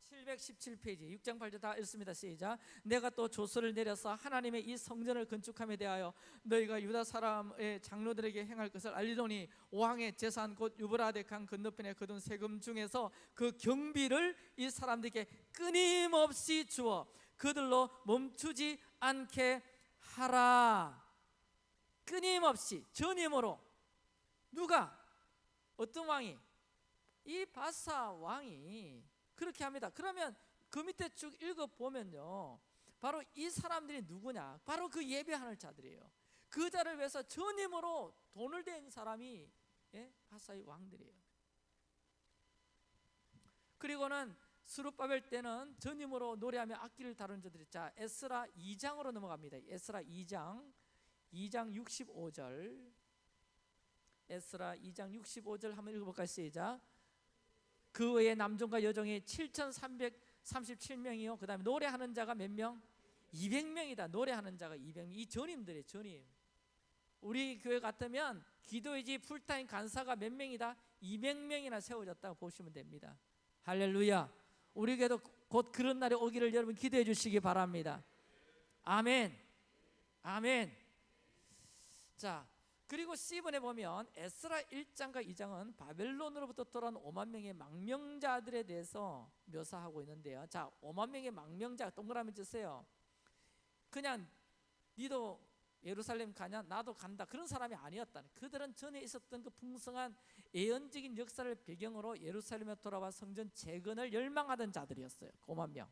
717페이지 6장 8절 다 읽습니다. 시작. 내가 또 조서를 내려서 하나님의 이 성전을 건축함에 대하여 너희가 유다 사람의 장로들에게 행할 것을 알리더니 왕의 재산 곧 유브라데 강 건너편에 거둔 세금 중에서 그 경비를 이 사람들에게 끊임없이 주어 그들로 멈추지 않게 하라. 끊임없이 전임으로 누가 어떤 왕이 이 바사 왕이 그렇게 합니다. 그러면 그 밑에 쭉 읽어 보면요. 바로 이 사람들이 누구냐? 바로 그 예배하는 자들이에요. 그 자를 위해서 전임으로 돈을 댄 사람이 예? 바사의 왕들이에요. 그리고는 스룹바벨 때는 전임으로 노래하며 악기를 다루는 자들이 자 에스라 2장으로 넘어갑니다. 에스라 2장 2장 65절 에스라 2장 65절 한번 읽어볼까요? 시작 그 외에 남종과 여종이 7,337명이요. 그 다음에 노래하는 자가 몇 명? 200명이다. 노래하는 자가 200명. 이 전임들이 전임. 우리 교회 같으면 기도의 집 풀타임 간사가 몇 명이다? 200명이나 세워졌다고 보시면 됩니다. 할렐루야. 우리 교회도 곧 그런 날이 오기를 여러분 기도해 주시기 바랍니다. 아멘. 아멘. 자, 그리고 C번에 보면 에스라 1장과 2장은 바벨론으로부터 돌아온 5만 명의 망명자들에 대해서 묘사하고 있는데요. 자, 5만 명의 망명자 동그라미 주세요. 그냥 니도 예루살렘 가냐? 나도 간다. 그런 사람이 아니었다. 그들은 전에 있었던 그 풍성한 예언적인 역사를 배경으로 예루살렘에 돌아와 성전 재건을 열망하던 자들이었어요. 5만 명.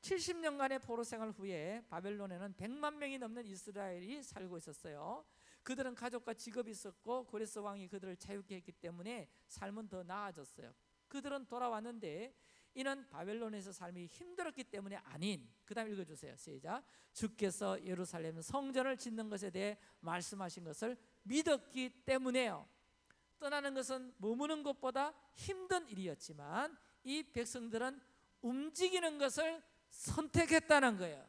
70년간의 포로 생활 후에 바벨론에는 100만 명이 넘는 이스라엘이 살고 있었어요. 그들은 가족과 직업이 있었고 고레스 왕이 그들을 자유케 했기 때문에 삶은 더 나아졌어요. 그들은 돌아왔는데 이는 바벨론에서 삶이 힘들었기 때문에 아닌 그 다음 읽어주세요. 시작. 주께서 예루살렘 성전을 짓는 것에 대해 말씀하신 것을 믿었기 때문에요. 떠나는 것은 머무는 것보다 힘든 일이었지만 이 백성들은 움직이는 것을 선택했다는 거예요.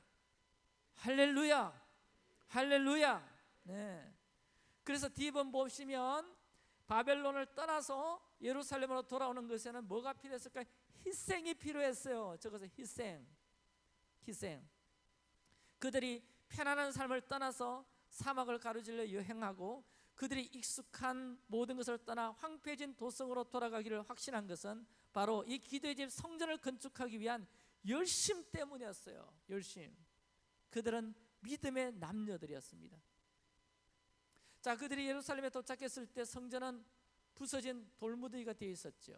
할렐루야! 할렐루야! 네. 그래서 뒤번 보시면 바벨론을 떠나서 예루살렘으로 돌아오는 것에는 뭐가 필요했을까? 희생이 필요했어요. 저것은 희생. 희생. 그들이 편안한 삶을 떠나서 사막을 가로질러 여행하고 그들이 익숙한 모든 것을 떠나 황폐해진 도성으로 돌아가기를 확신한 것은 바로 이 기도의 집 성전을 건축하기 위한 열심 때문이었어요. 열심. 그들은 믿음의 남녀들이었습니다. 자, 그들이 예루살렘에 도착했을 때 성전은 부서진 돌무더기가 되어 있었죠.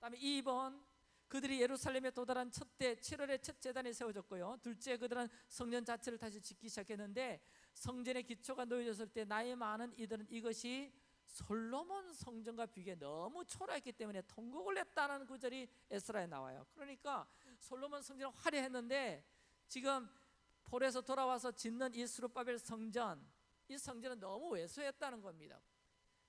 다음에 2번 그들이 예루살렘에 도달한 첫째 7월에 첫 재단이 세워졌고요. 둘째 그들은 성전 자체를 다시 짓기 시작했는데 성전의 기초가 놓여졌을 때 나이 많은 이들은 이것이 솔로몬 성전과 비교해 너무 초라했기 때문에 통곡을 했다는 구절이 에스라에 나와요. 그러니까 솔로몬 성전은 화려했는데 지금 폴에서 돌아와서 짓는 이 수르바벨 성전 이 성전은 너무 왜소했다는 겁니다.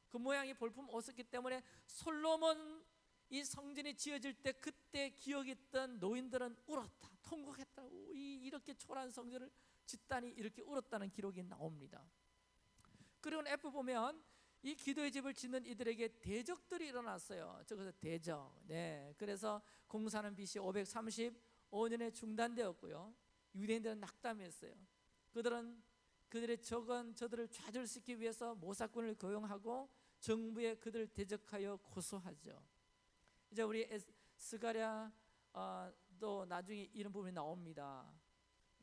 그 모양이 볼품 없었기 때문에 솔로몬 이 성전이 지어질 때 그때 기억이 있던 노인들은 울었다 통곡했다 이 이렇게 초라한 성전을 짓다니 이렇게 울었다는 기록이 나옵니다. 그리고 F 보면 이 기도의 집을 짓는 이들에게 대적들이 일어났어요. 저것은 대적. 네. 그래서 공사는 BC 535년에 중단되었고요. 유대인들은 낙담했어요. 그들은 그들의 적은 저들을 좌절시키기 위해서 모사꾼을 고용하고 정부에 그들을 대적하여 고소하죠 이제 우리 에스, 스가랴 어, 또 나중에 이런 부분이 나옵니다.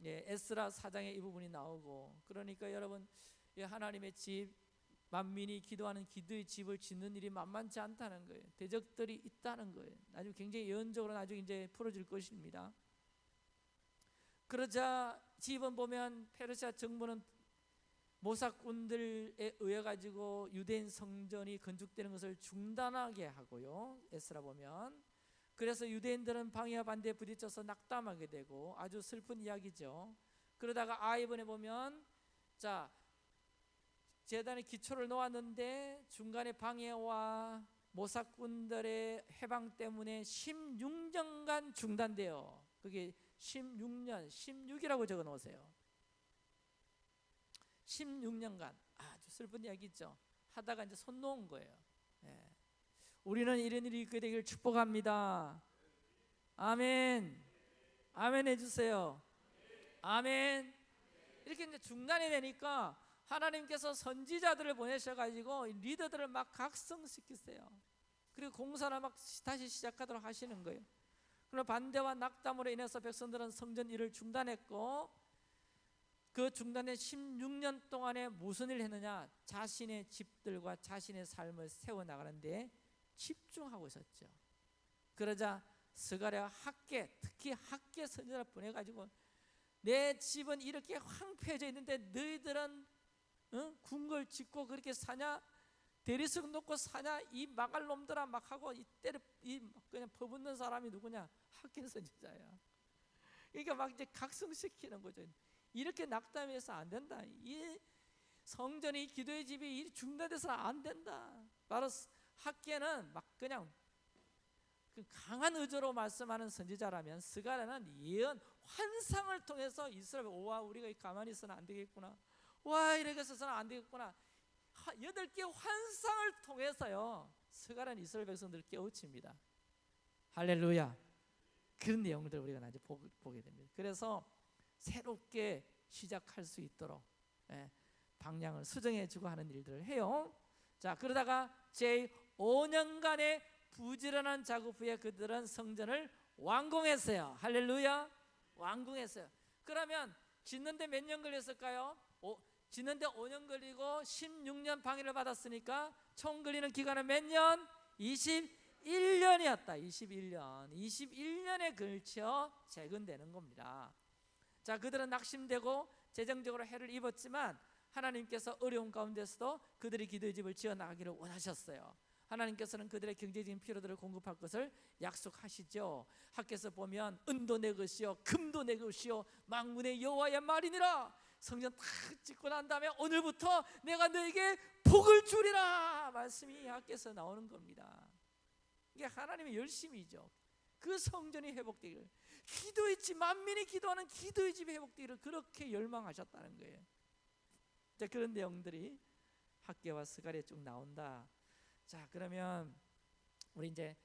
예, 에스라 사장에 이 부분이 나오고 그러니까 여러분 예, 하나님의 집 만민이 기도하는 기도의 집을 짓는 일이 만만치 않다는 거예요. 대적들이 있다는 거예요. 나중에 굉장히 예언적으로 나중에 이제 풀어질 것입니다. 그러자 집은 보면 페르시아 정부는 모사꾼들에 의해 가지고 유대인 성전이 건축되는 것을 중단하게 하고요. 에스라 보면 그래서 유대인들은 방해와 반대에 부딪혀서 낙담하게 되고 아주 슬픈 이야기죠. 그러다가 아이번에 보면 자 재단의 기초를 놓았는데 중간에 방해와 모사꾼들의 해방 때문에 16년간 중단돼요. 그게 16년, 16이라고 적어 놓으세요. 16년간 아주 슬픈 이야기죠. 하다가 이제 손 놓은 거예요. 예. 우리는 이런 일이 있게 되기를 축복합니다. 아멘. 아멘 해주세요. 아멘. 이렇게 이제 중단이 되니까 하나님께서 선지자들을 보내셔가지고 리더들을 막 각성시키세요. 그리고 공사를 막 다시 시작하도록 하시는 거예요. 그러나 반대와 낙담으로 인해서 백성들은 성전 일을 중단했고 그 중단된 16년 동안에 무슨 일을 했느냐? 자신의 집들과 자신의 삶을 세워 나가는데 집중하고 있었죠. 그러자 스가랴 학계, 특히 학계 선지자를 보내 가지고 내 집은 이렇게 황폐해져 있는데 너희들은 어? 궁궐 짓고 그렇게 사냐? 대리석 놓고 사냐? 이 막할 놈들아 막 하고 이 때려 이 그냥 퍼붓는 사람이 누구냐? 학계 선지자야. 그러니까 막 이제 각성시키는 거죠. 이렇게 낙담해서 안 된다. 이 성전이 기도의 집이 중단돼서는 안 된다. 바로 학계는 막 그냥 그 강한 의조로 말씀하는 선지자라면 스가랴는 예언 환상을 통해서 이스라엘 오와 우리가 가만히 있어는 안 되겠구나. 와 이렇게 해서는 안 되겠구나. 여덟 개 환상을 통해서요 스가랴는 이스라엘 백성들을 깨우칩니다. 할렐루야. 그런 내용들 우리가 나중에 보게 됩니다. 그래서 새롭게 시작할 수 있도록 예, 방향을 수정해주고 하는 일들을 해요. 자 그러다가 제 5년간의 부지런한 작업 후에 그들은 성전을 완공했어요. 할렐루야, 완공했어요. 그러면 짓는데 몇 년 걸렸을까요? 오, 짓는데 5년 걸리고 16년 방해를 받았으니까 총 걸리는 기간은 몇 년? 21년이었다. 21년. 21년에 걸쳐 재건되는 겁니다. 자, 그들은 낙심되고 재정적으로 해를 입었지만 하나님께서 어려운 가운데서도 그들의 기도의 집을 지어 나가기를 원하셨어요. 하나님께서는 그들의 경제적인 필요들을 공급할 것을 약속하시죠. 학교에서 보면 은도 내 것이요 금도 내 것이요 망문의 여호와의 말이니라. 성전 다 짓고 난 다음에 오늘부터 내가 너에게 복을 주리라 말씀이 학교에서 나오는 겁니다. 이게 하나님의 열심이죠. 그 성전이 회복되기를 기도의 집 만민이 기도하는 기도의 집이 회복되기를 그렇게 열망하셨다는 거예요. 자 그런 내용들이 학계와 스가리에 쭉 나온다. 자 그러면 우리 이제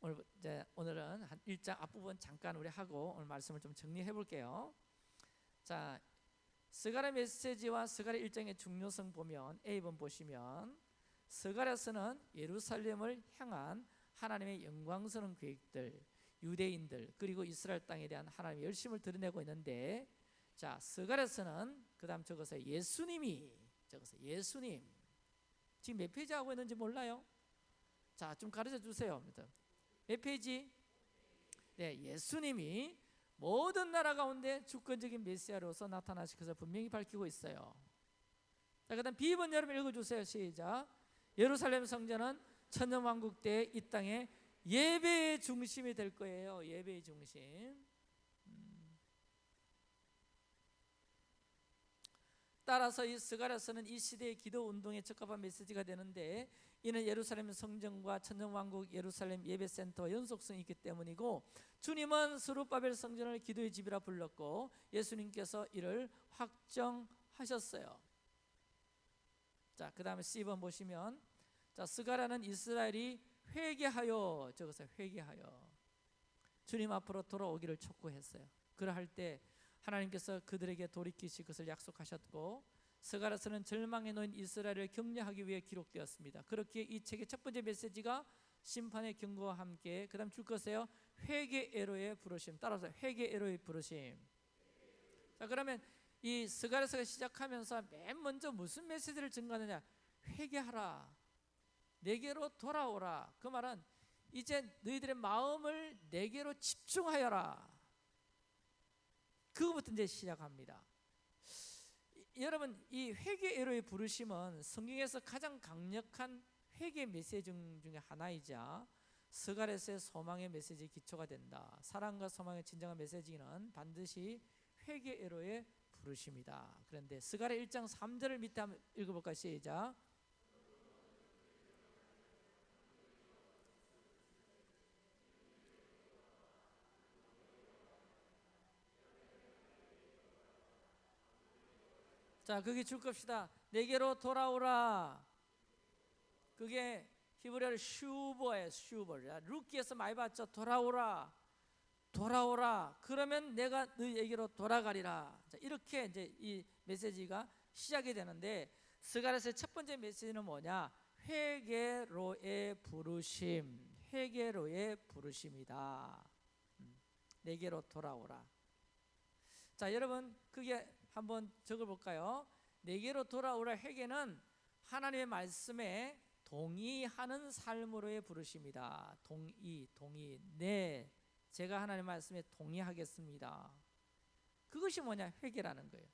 오늘 이제 오늘은 한 1장 앞부분 잠깐 우리 하고 오늘 말씀을 좀 정리해 볼게요. 자 스가랴 메시지와 스가랴 일정의 중요성 보면 A번 보시면 스가랴서는 예루살렘을 향한 하나님의 영광스러운 계획들 유대인들 그리고 이스라엘 땅에 대한 하나님의 열심을 드러내고 있는데 자 스가랴서는 그다음 적어서 예수님이 적어서 예수님 지금 몇 페이지 하고 있는지 몰라요? 자 좀 가르쳐 주세요. 몇 페이지? 네 예수님이 모든 나라 가운데 주권적인 메시아로서 나타나실 것을 분명히 밝히고 있어요. 자 그다음 B번 여러분 읽어주세요. 시작. 예루살렘 성전은 천년왕국 때 이 땅에 예배의 중심이 될 거예요. 예배의 중심. 음. 따라서 이 스가랴서는 이 시대의 기도 운동에 적합한 메시지가 되는데 이는 예루살렘 성전과 천년왕국 예루살렘 예배센터와 연속성이 있기 때문이고 주님은 스룹바벨 성전을 기도의 집이라 불렀고 예수님께서 이를 확정하셨어요. 자, 그 다음에 C번 보시면 자, 스가랴는 이스라엘이 회개하여 적어서 회개하여 주님 앞으로 돌아오기를 촉구했어요. 그러할 때 하나님께서 그들에게 돌이키실 것을 약속하셨고 스가랴서는 절망에 놓인 이스라엘을 격려하기 위해 기록되었습니다. 그렇게 이 책의 첫 번째 메시지가 심판의 경고와 함께 그다음 줄 것이에요. 회개 에로의 부르심. 따라서 회개 에로의 부르심. 자, 그러면 이 스가랴서가 시작하면서 맨 먼저 무슨 메시지를 증가하느냐? 회개하라. 내게로 돌아오라. 그 말은 이제 너희들의 마음을 내게로 집중하여라. 그거부터 이제 시작합니다. 이- 여러분 이 회개 에로의 부르심은 성경에서 가장 강력한 회개 메시지 중- 중에 하나이자 스가랴서의 소망의 메시지 기초가 된다. 사랑과 소망의 진정한 메시지는 반드시 회개 에로의 부르심이다. 그런데 스가랴 1장 3절을 밑에 한번 읽어볼까 시작. 자, 그게 줄 겁시다. 내게로 돌아오라. 그게 히브리어로 슈버예요, 슈버. 야, 루키에서 많이 봤죠. 돌아오라. 돌아오라. 그러면 내가 너희에게로 돌아가리라. 자, 이렇게 이제 이 메시지가 시작이 되는데 스가랴서의 첫 번째 메시지는 뭐냐? 회개로의 부르심. 회개로의 부르심이다. 음, 내게로 돌아오라. 자, 여러분 그게 한번 적어 볼까요? 내게로 돌아오라 회개는 하나님의 말씀에 동의하는 삶으로의 부르심이다. 동의, 동의. 네, 제가 하나님의 말씀에 동의하겠습니다. 그것이 뭐냐? 회개라는 거예요.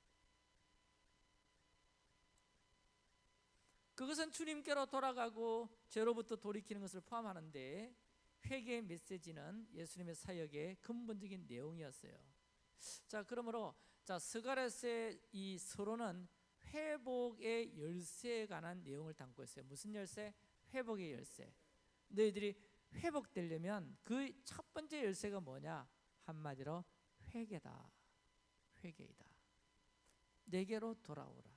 그것은 주님께로 돌아가고 죄로부터 돌이키는 것을 포함하는데 회개의 메시지는 예수님의 사역의 근본적인 내용이었어요. 자, 그러므로 자 스가랴서의 이 서론은 회복의 열쇠에 관한 내용을 담고 있어요. 무슨 열쇠? 회복의 열쇠. 너희들이 회복되려면 그 첫 번째 열쇠가 뭐냐? 한마디로 회개다. 회개이다. 내게로 돌아오라.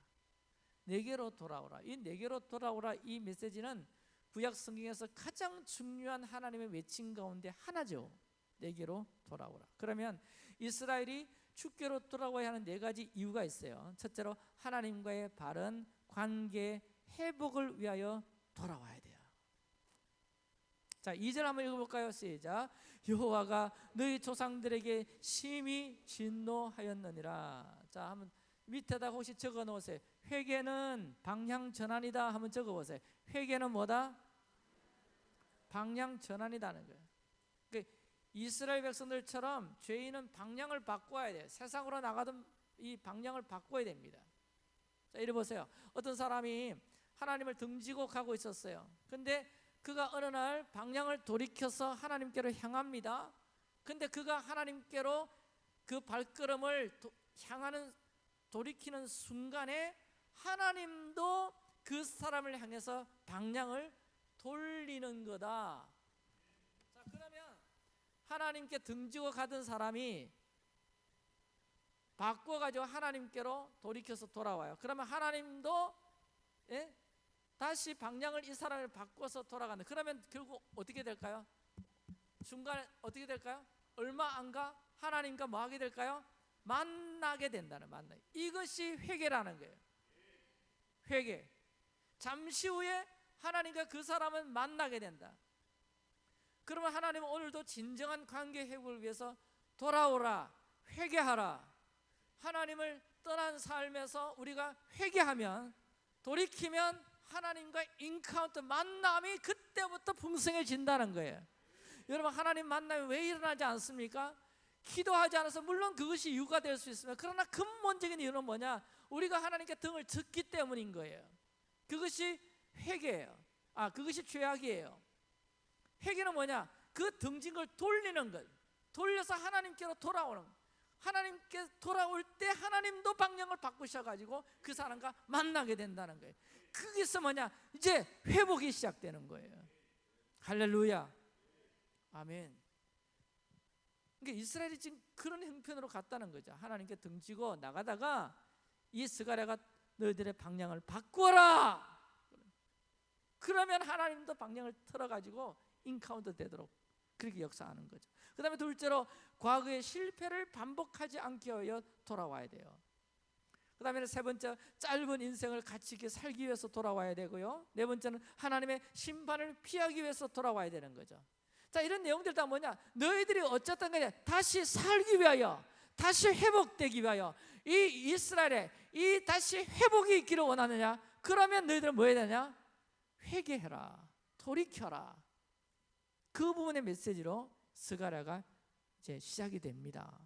내게로 돌아오라. 이 내게로 돌아오라 이 메시지는 구약 성경에서 가장 중요한 하나님의 외침 가운데 하나죠. 내게로 돌아오라. 그러면 이스라엘이 주께로 돌아와야 하는 네 가지 이유가 있어요. 첫째로 하나님과의 바른 관계 회복을 위하여 돌아와야 돼요. 자, 2절 한번 읽어볼까요? 시작. 여호와가 너희 조상들에게 심히 진노하였느니라. 자, 한번 밑에다 혹시 적어 놓으세요. 회개는 방향 전환이다. 한번 적어 보세요. 회개는 뭐다? 방향 전환이다는 거예요. 이스라엘 백성들처럼 죄인은 방향을 바꿔야 돼요. 세상으로 나가던 이 방향을 바꿔야 됩니다. 자, 이리 보세요. 어떤 사람이 하나님을 등지고 가고 있었어요. 근데 그가 어느 날 방향을 돌이켜서 하나님께로 향합니다. 근데 그가 하나님께로 그 발걸음을 도, 향하는 돌이키는 순간에 하나님도 그 사람을 향해서 방향을 돌리는 거다. 하나님께 등지고 가던 사람이 바꿔가지고 하나님께로 돌이켜서 돌아와요. 그러면 하나님도 예? 다시 방향을 이 사람을 바꿔서 돌아가는. 그러면 결국 어떻게 될까요? 중간에 어떻게 될까요? 얼마 안 가 하나님과 뭐 하게 될까요? 만나게 된다는 만나. 이것이 회개라는 거예요. 회개. 잠시 후에 하나님과 그 사람은 만나게 된다. 그러면 하나님은 오늘도 진정한 관계 회복을 위해서 돌아오라, 회개하라. 하나님을 떠난 삶에서 우리가 회개하면 돌이키면 하나님과 인카운트 만남이 그때부터 풍성해진다는 거예요. 여러분 하나님 만남이 왜 일어나지 않습니까? 기도하지 않아서 물론 그것이 이유가 될 수 있습니다. 그러나 근본적인 이유는 뭐냐? 우리가 하나님께 등을 졌기 때문인 거예요. 그것이 회개예요. 아, 그것이 죄악이에요. 회개는 뭐냐? 그 등진 걸 돌리는 것. 돌려서 하나님께로 돌아오는 것. 하나님께 돌아올 때 하나님도 방향을 바꾸셔가지고 그 사람과 만나게 된다는 거예요. 그게서 뭐냐? 이제 회복이 시작되는 거예요. 할렐루야. 아멘. 그러니까 이스라엘이 지금 그런 형편으로 갔다는 거죠. 하나님께 등지고 나가다가 이 스가랴가 너희들의 방향을 바꾸어라. 그러면 하나님도 방향을 틀어가지고 encounter 되도록 그렇게 역사하는 거죠. 그 다음에 둘째로 과거의 실패를 반복하지 않게 하여 돌아와야 돼요. 그 다음에 세 번째 짧은 인생을 가치 있게 살기 위해서 돌아와야 되고요. 네 번째는 하나님의 심판을 피하기 위해서 돌아와야 되는 거죠. 자 이런 내용들 다 뭐냐? 너희들이 어쨌든 간에 다시 살기 위하여 다시 회복되기 위하여 이 이스라엘에 이 다시 회복이 있기를 원하느냐? 그러면 너희들은 뭐 해야 되냐? 회개해라. 돌이켜라. 그 부분의 메시지로 스가랴가 이제 시작이 됩니다.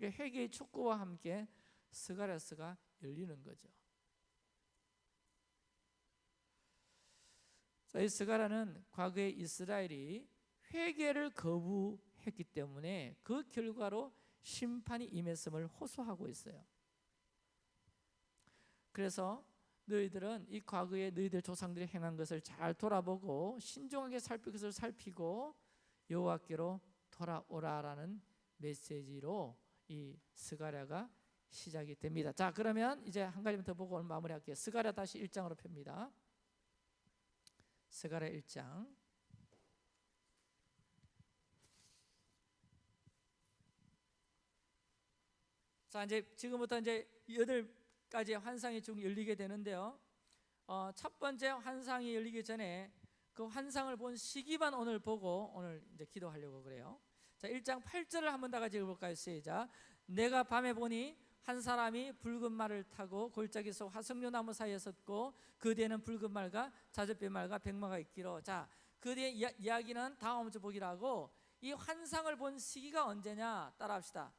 회개의 촉구와 함께 스가랴스가 열리는 거죠. 이 스가랴는 과거에 이스라엘이 회개를 거부했기 때문에 그 결과로 심판이 임했음을 호소하고 있어요. 그래서 너희들은 이 과거에 너희들 조상들이 행한 것을 잘 돌아보고 신중하게 살필 것을 살피고 여호와께로 돌아오라라는 메시지로 이 스가랴가 시작이 됩니다. 자, 그러면 이제 한 가지만 더 보고 오늘 마무리할게요. 스가랴 다시 1장으로 펴니다. 스가랴 1장. 자, 이제 지금부터 이제 여덟 가지 환상이 쭉 열리게 되는데요. 어, 첫 번째 환상이 열리기 전에 그 환상을 본 시기만 오늘 보고 오늘 이제 기도하려고 그래요. 자, 1장 8절을 한번 다 같이 읽어볼까요? 시작. 내가 밤에 보니 한 사람이 붉은 말을 타고 골짜기 속 화석류 나무 사이에 섰고 그 뒤에는 붉은 말과 자줏빛 말과 백마가 있기로 자, 그 이야, 이야기는 다음 주 보기라고 이 환상을 본 시기가 언제냐? 따라합시다.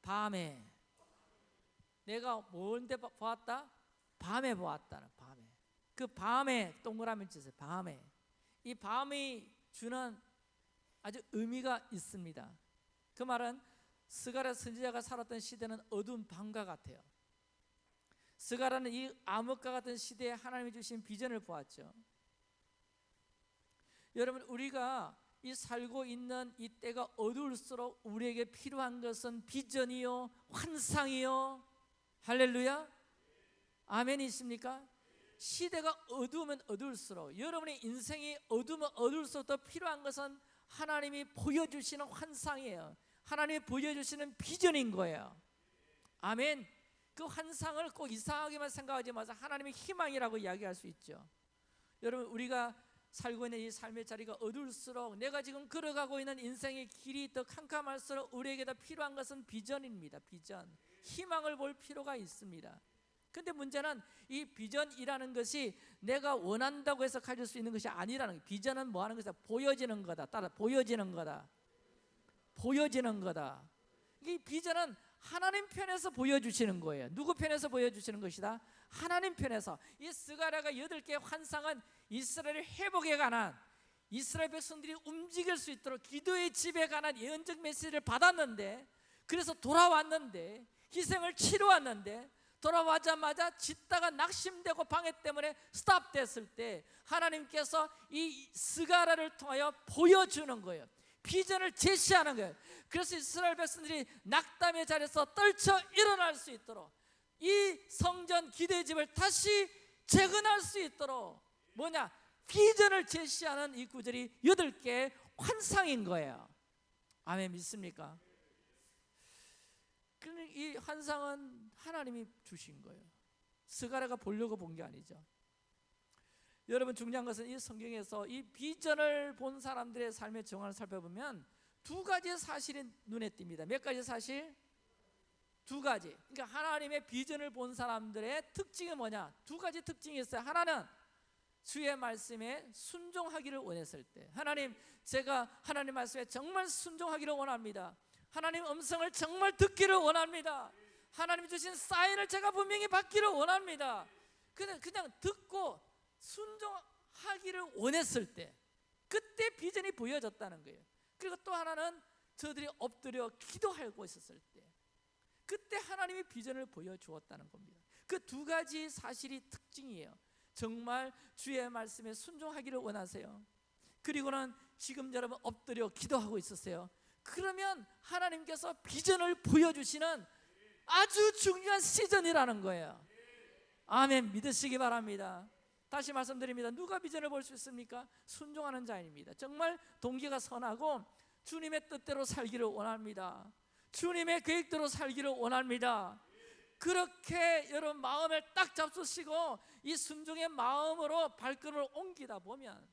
밤에 내가 뭔데 보았다? 밤에 보았다는 밤에 그 밤에 동그라미 치세요. 밤에 이 밤이 주는 아주 의미가 있습니다. 그 말은 스가랴 선지자가 살았던 시대는 어두운 밤과 같아요. 스가랴는 이 암흑과 같은 시대에 하나님이 주신 비전을 보았죠. 여러분 우리가 이 살고 있는 이 때가 어두울수록 우리에게 필요한 것은 비전이요 환상이요 할렐루야 아멘이 있습니까? 시대가 어두우면 어두울수록 여러분의 인생이 어두우면 어두울수록 더 필요한 것은 하나님이 보여주시는 환상이에요 하나님이 보여주시는 비전인 거예요. 아멘. 그 환상을 꼭 이상하게만 생각하지 마서 하나님의 희망이라고 이야기할 수 있죠. 여러분 우리가 살고 있는 이 삶의 자리가 어두울수록 내가 지금 걸어가고 있는 인생의 길이 더 캄캄할수록 우리에게 더 필요한 것은 비전입니다. 비전. 희망을 볼 필요가 있습니다. 근데 문제는 이 비전이라는 것이 내가 원한다고 해서 가질 수 있는 것이 아니라는 거예요. 비전은 뭐 하는 것이다? 보여지는 거다. 따라 보여지는 거다. 보여지는 거다. 이 비전은 하나님 편에서 보여주시는 거예요. 누구 편에서 보여주시는 것이다? 하나님 편에서. 이 스가랴가 여덟 개의 환상은 이스라엘의 회복에 관한 이스라엘 백성들이 움직일 수 있도록 기도의 집에 관한 예언적 메시지를 받았는데 그래서 돌아왔는데 희생을 치러 왔는데 돌아와자마자 짓다가 낙심되고 방해 때문에 스탑됐을 때 하나님께서 이 스가라를 통하여 보여주는 거예요. 비전을 제시하는 거예요. 그래서 이스라엘 백성들이 낙담의 자리에서 떨쳐 일어날 수 있도록 이 성전 기대 집을 다시 재건할 수 있도록 뭐냐 비전을 제시하는 이 구절이 여덟 개 환상인 거예요. 아멘 믿습니까? 그이 환상은 하나님이 주신 거예요. 스가랴가 보려고 본 게 아니죠. 여러분 중요한 것은 이 성경에서 이 비전을 본 사람들의 삶의 정황을 살펴보면 두 가지 사실이 눈에 띕니다. 몇 가지 사실? 두 가지. 그러니까 하나님의 비전을 본 사람들의 특징이 뭐냐? 두 가지 특징이 있어요. 하나는 주의 말씀에 순종하기를 원했을 때. 하나님, 제가 하나님 말씀에 정말 순종하기를 원합니다. 하나님 음성을 정말 듣기를 원합니다. 하나님 주신 사인을 제가 분명히 받기를 원합니다. 그냥 그냥 듣고 순종하기를 원했을 때 그때 비전이 보여졌다는 거예요. 그리고 또 하나는 저들이 엎드려 기도하고 있었을 때 그때 하나님이 비전을 보여주었다는 겁니다. 그 두 가지 사실이 특징이에요. 정말 주의 말씀에 순종하기를 원하세요. 그리고는 지금 여러분 엎드려 기도하고 있었어요. 그러면 하나님께서 비전을 보여주시는 아주 중요한 시즌이라는 거예요. 아멘 믿으시기 바랍니다. 다시 말씀드립니다. 누가 비전을 볼 수 있습니까? 순종하는 자입니다. 정말 동기가 선하고 주님의 뜻대로 살기를 원합니다. 주님의 계획대로 살기를 원합니다. 그렇게 여러분 마음을 딱 잡수시고 이 순종의 마음으로 발걸음을 옮기다 보면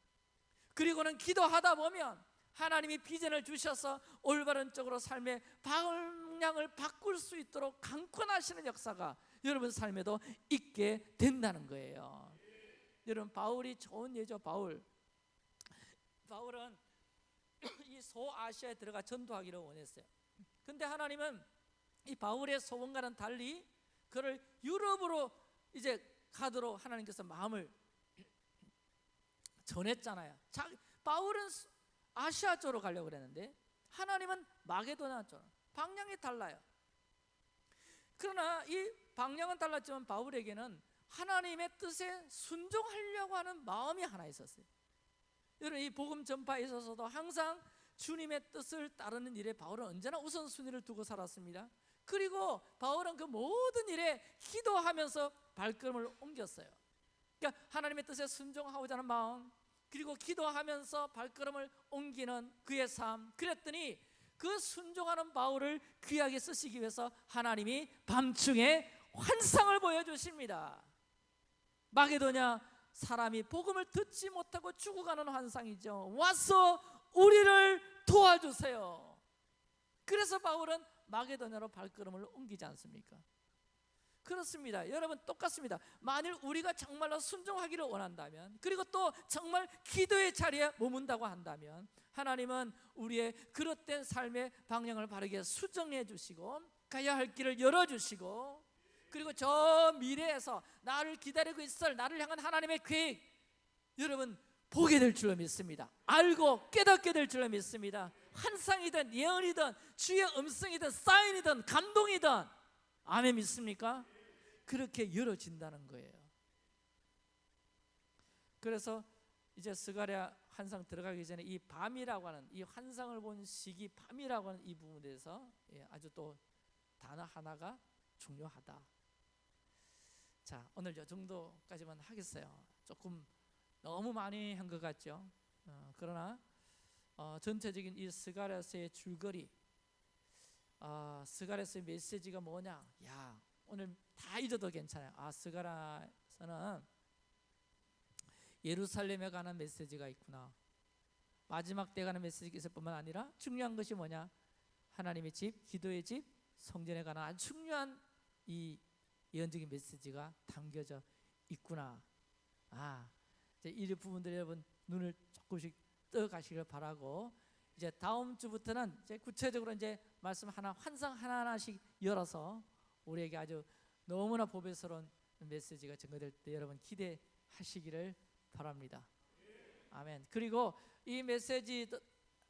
그리고는 기도하다 보면 하나님이 비전을 주셔서 올바른 쪽으로 삶의 방향을 바꿀 수 있도록 강권하시는 역사가 여러분 삶에도 있게 된다는 거예요. 여러분 바울이 좋은 예죠. 바울. 바울은 이 소아시아에 들어가 전도하기를 원했어요. 근데 하나님은 이 바울의 소원과는 달리 그를 유럽으로 이제 가도록 하나님께서 마음을 전했잖아요. 자, 바울은 아시아 쪽으로 가려고 그랬는데 하나님은 마게도나 쪽 방향이 달라요. 그러나 이 방향은 달랐지만 바울에게는 하나님의 뜻에 순종하려고 하는 마음이 하나 있었어요. 여러분 이 복음 전파에 있어서도 항상 주님의 뜻을 따르는 일에 바울은 언제나 우선순위를 두고 살았습니다. 그리고 바울은 그 모든 일에 기도하면서 발걸음을 옮겼어요. 그러니까 하나님의 뜻에 순종하고자 하는 마음, 그리고 기도하면서 발걸음을 옮기는 그의 삶. 그랬더니 그 순종하는 바울을 귀하게 쓰시기 위해서 하나님이 밤중에 환상을 보여주십니다. 마게도냐 사람이 복음을 듣지 못하고 죽어가는 환상이죠. 와서 우리를 도와주세요. 그래서 바울은 마게도냐로 발걸음을 옮기지 않습니까? 그렇습니다. 여러분 똑같습니다. 만일 우리가 정말로 순종하기를 원한다면 그리고 또 정말 기도의 자리에 머문다고 한다면 하나님은 우리의 그릇된 삶의 방향을 바르게 수정해 주시고 가야 할 길을 열어 주시고 그리고 저 미래에서 나를 기다리고 있을 나를 향한 하나님의 계획 여러분 보게 될 줄로 믿습니다. 알고 깨닫게 될 줄로 믿습니다. 환상이든 예언이든 주의 음성이든 사인이든 감동이든 아멘 믿습니까? 그렇게 열어진다는 거예요. 그래서 이제 스가랴 환상 들어가기 전에 이 밤이라고 하는 이 환상을 본 시기 밤이라고 하는 이 부분에 대해서 예, 아주 또 단어 하나가 중요하다. 자 오늘 이 정도까지만 하겠어요. 조금 너무 많이 한 것 같죠. 어, 그러나 어, 전체적인 이 스가랴서의 줄거리, 어, 스가랴서의 메시지가 뭐냐? 야 오늘 다 잊어도 괜찮아요. 아 스가랴서는 예루살렘에 관한 메시지가 있구나. 마지막 때 가는 메시지가 있을 뿐만 아니라 중요한 것이 뭐냐? 하나님의 집, 기도의 집, 성전에 관한 아주 중요한 이 예언적인 메시지가 담겨져 있구나. 아, 이제 이 부분들 여러분 눈을 조금씩 떠 가시길 바라고 이제 다음 주부터는 이제 구체적으로 이제 말씀 하나 환상 하나 하나씩 열어서 우리에게 아주 너무나 보배스러운 메시지가 증거될 때 여러분 기대하시기를 바랍니다. 아멘. 그리고 이 메시지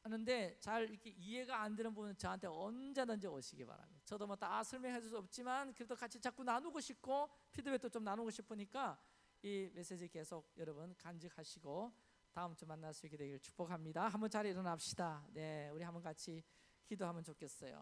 하는데 잘 이렇게 이해가 안 되는 부분은 저한테 언제든지 오시기 바랍니다. 저도 뭐 다 설명해 줄 수 없지만 그래도 같이 자꾸 나누고 싶고 피드백도 좀 나누고 싶으니까 이 메시지 계속 여러분 간직하시고 다음 주 만날 수 있게 되기를 축복합니다. 한번 자리 일어납시다. 네, 우리 한번 같이 기도하면 좋겠어요.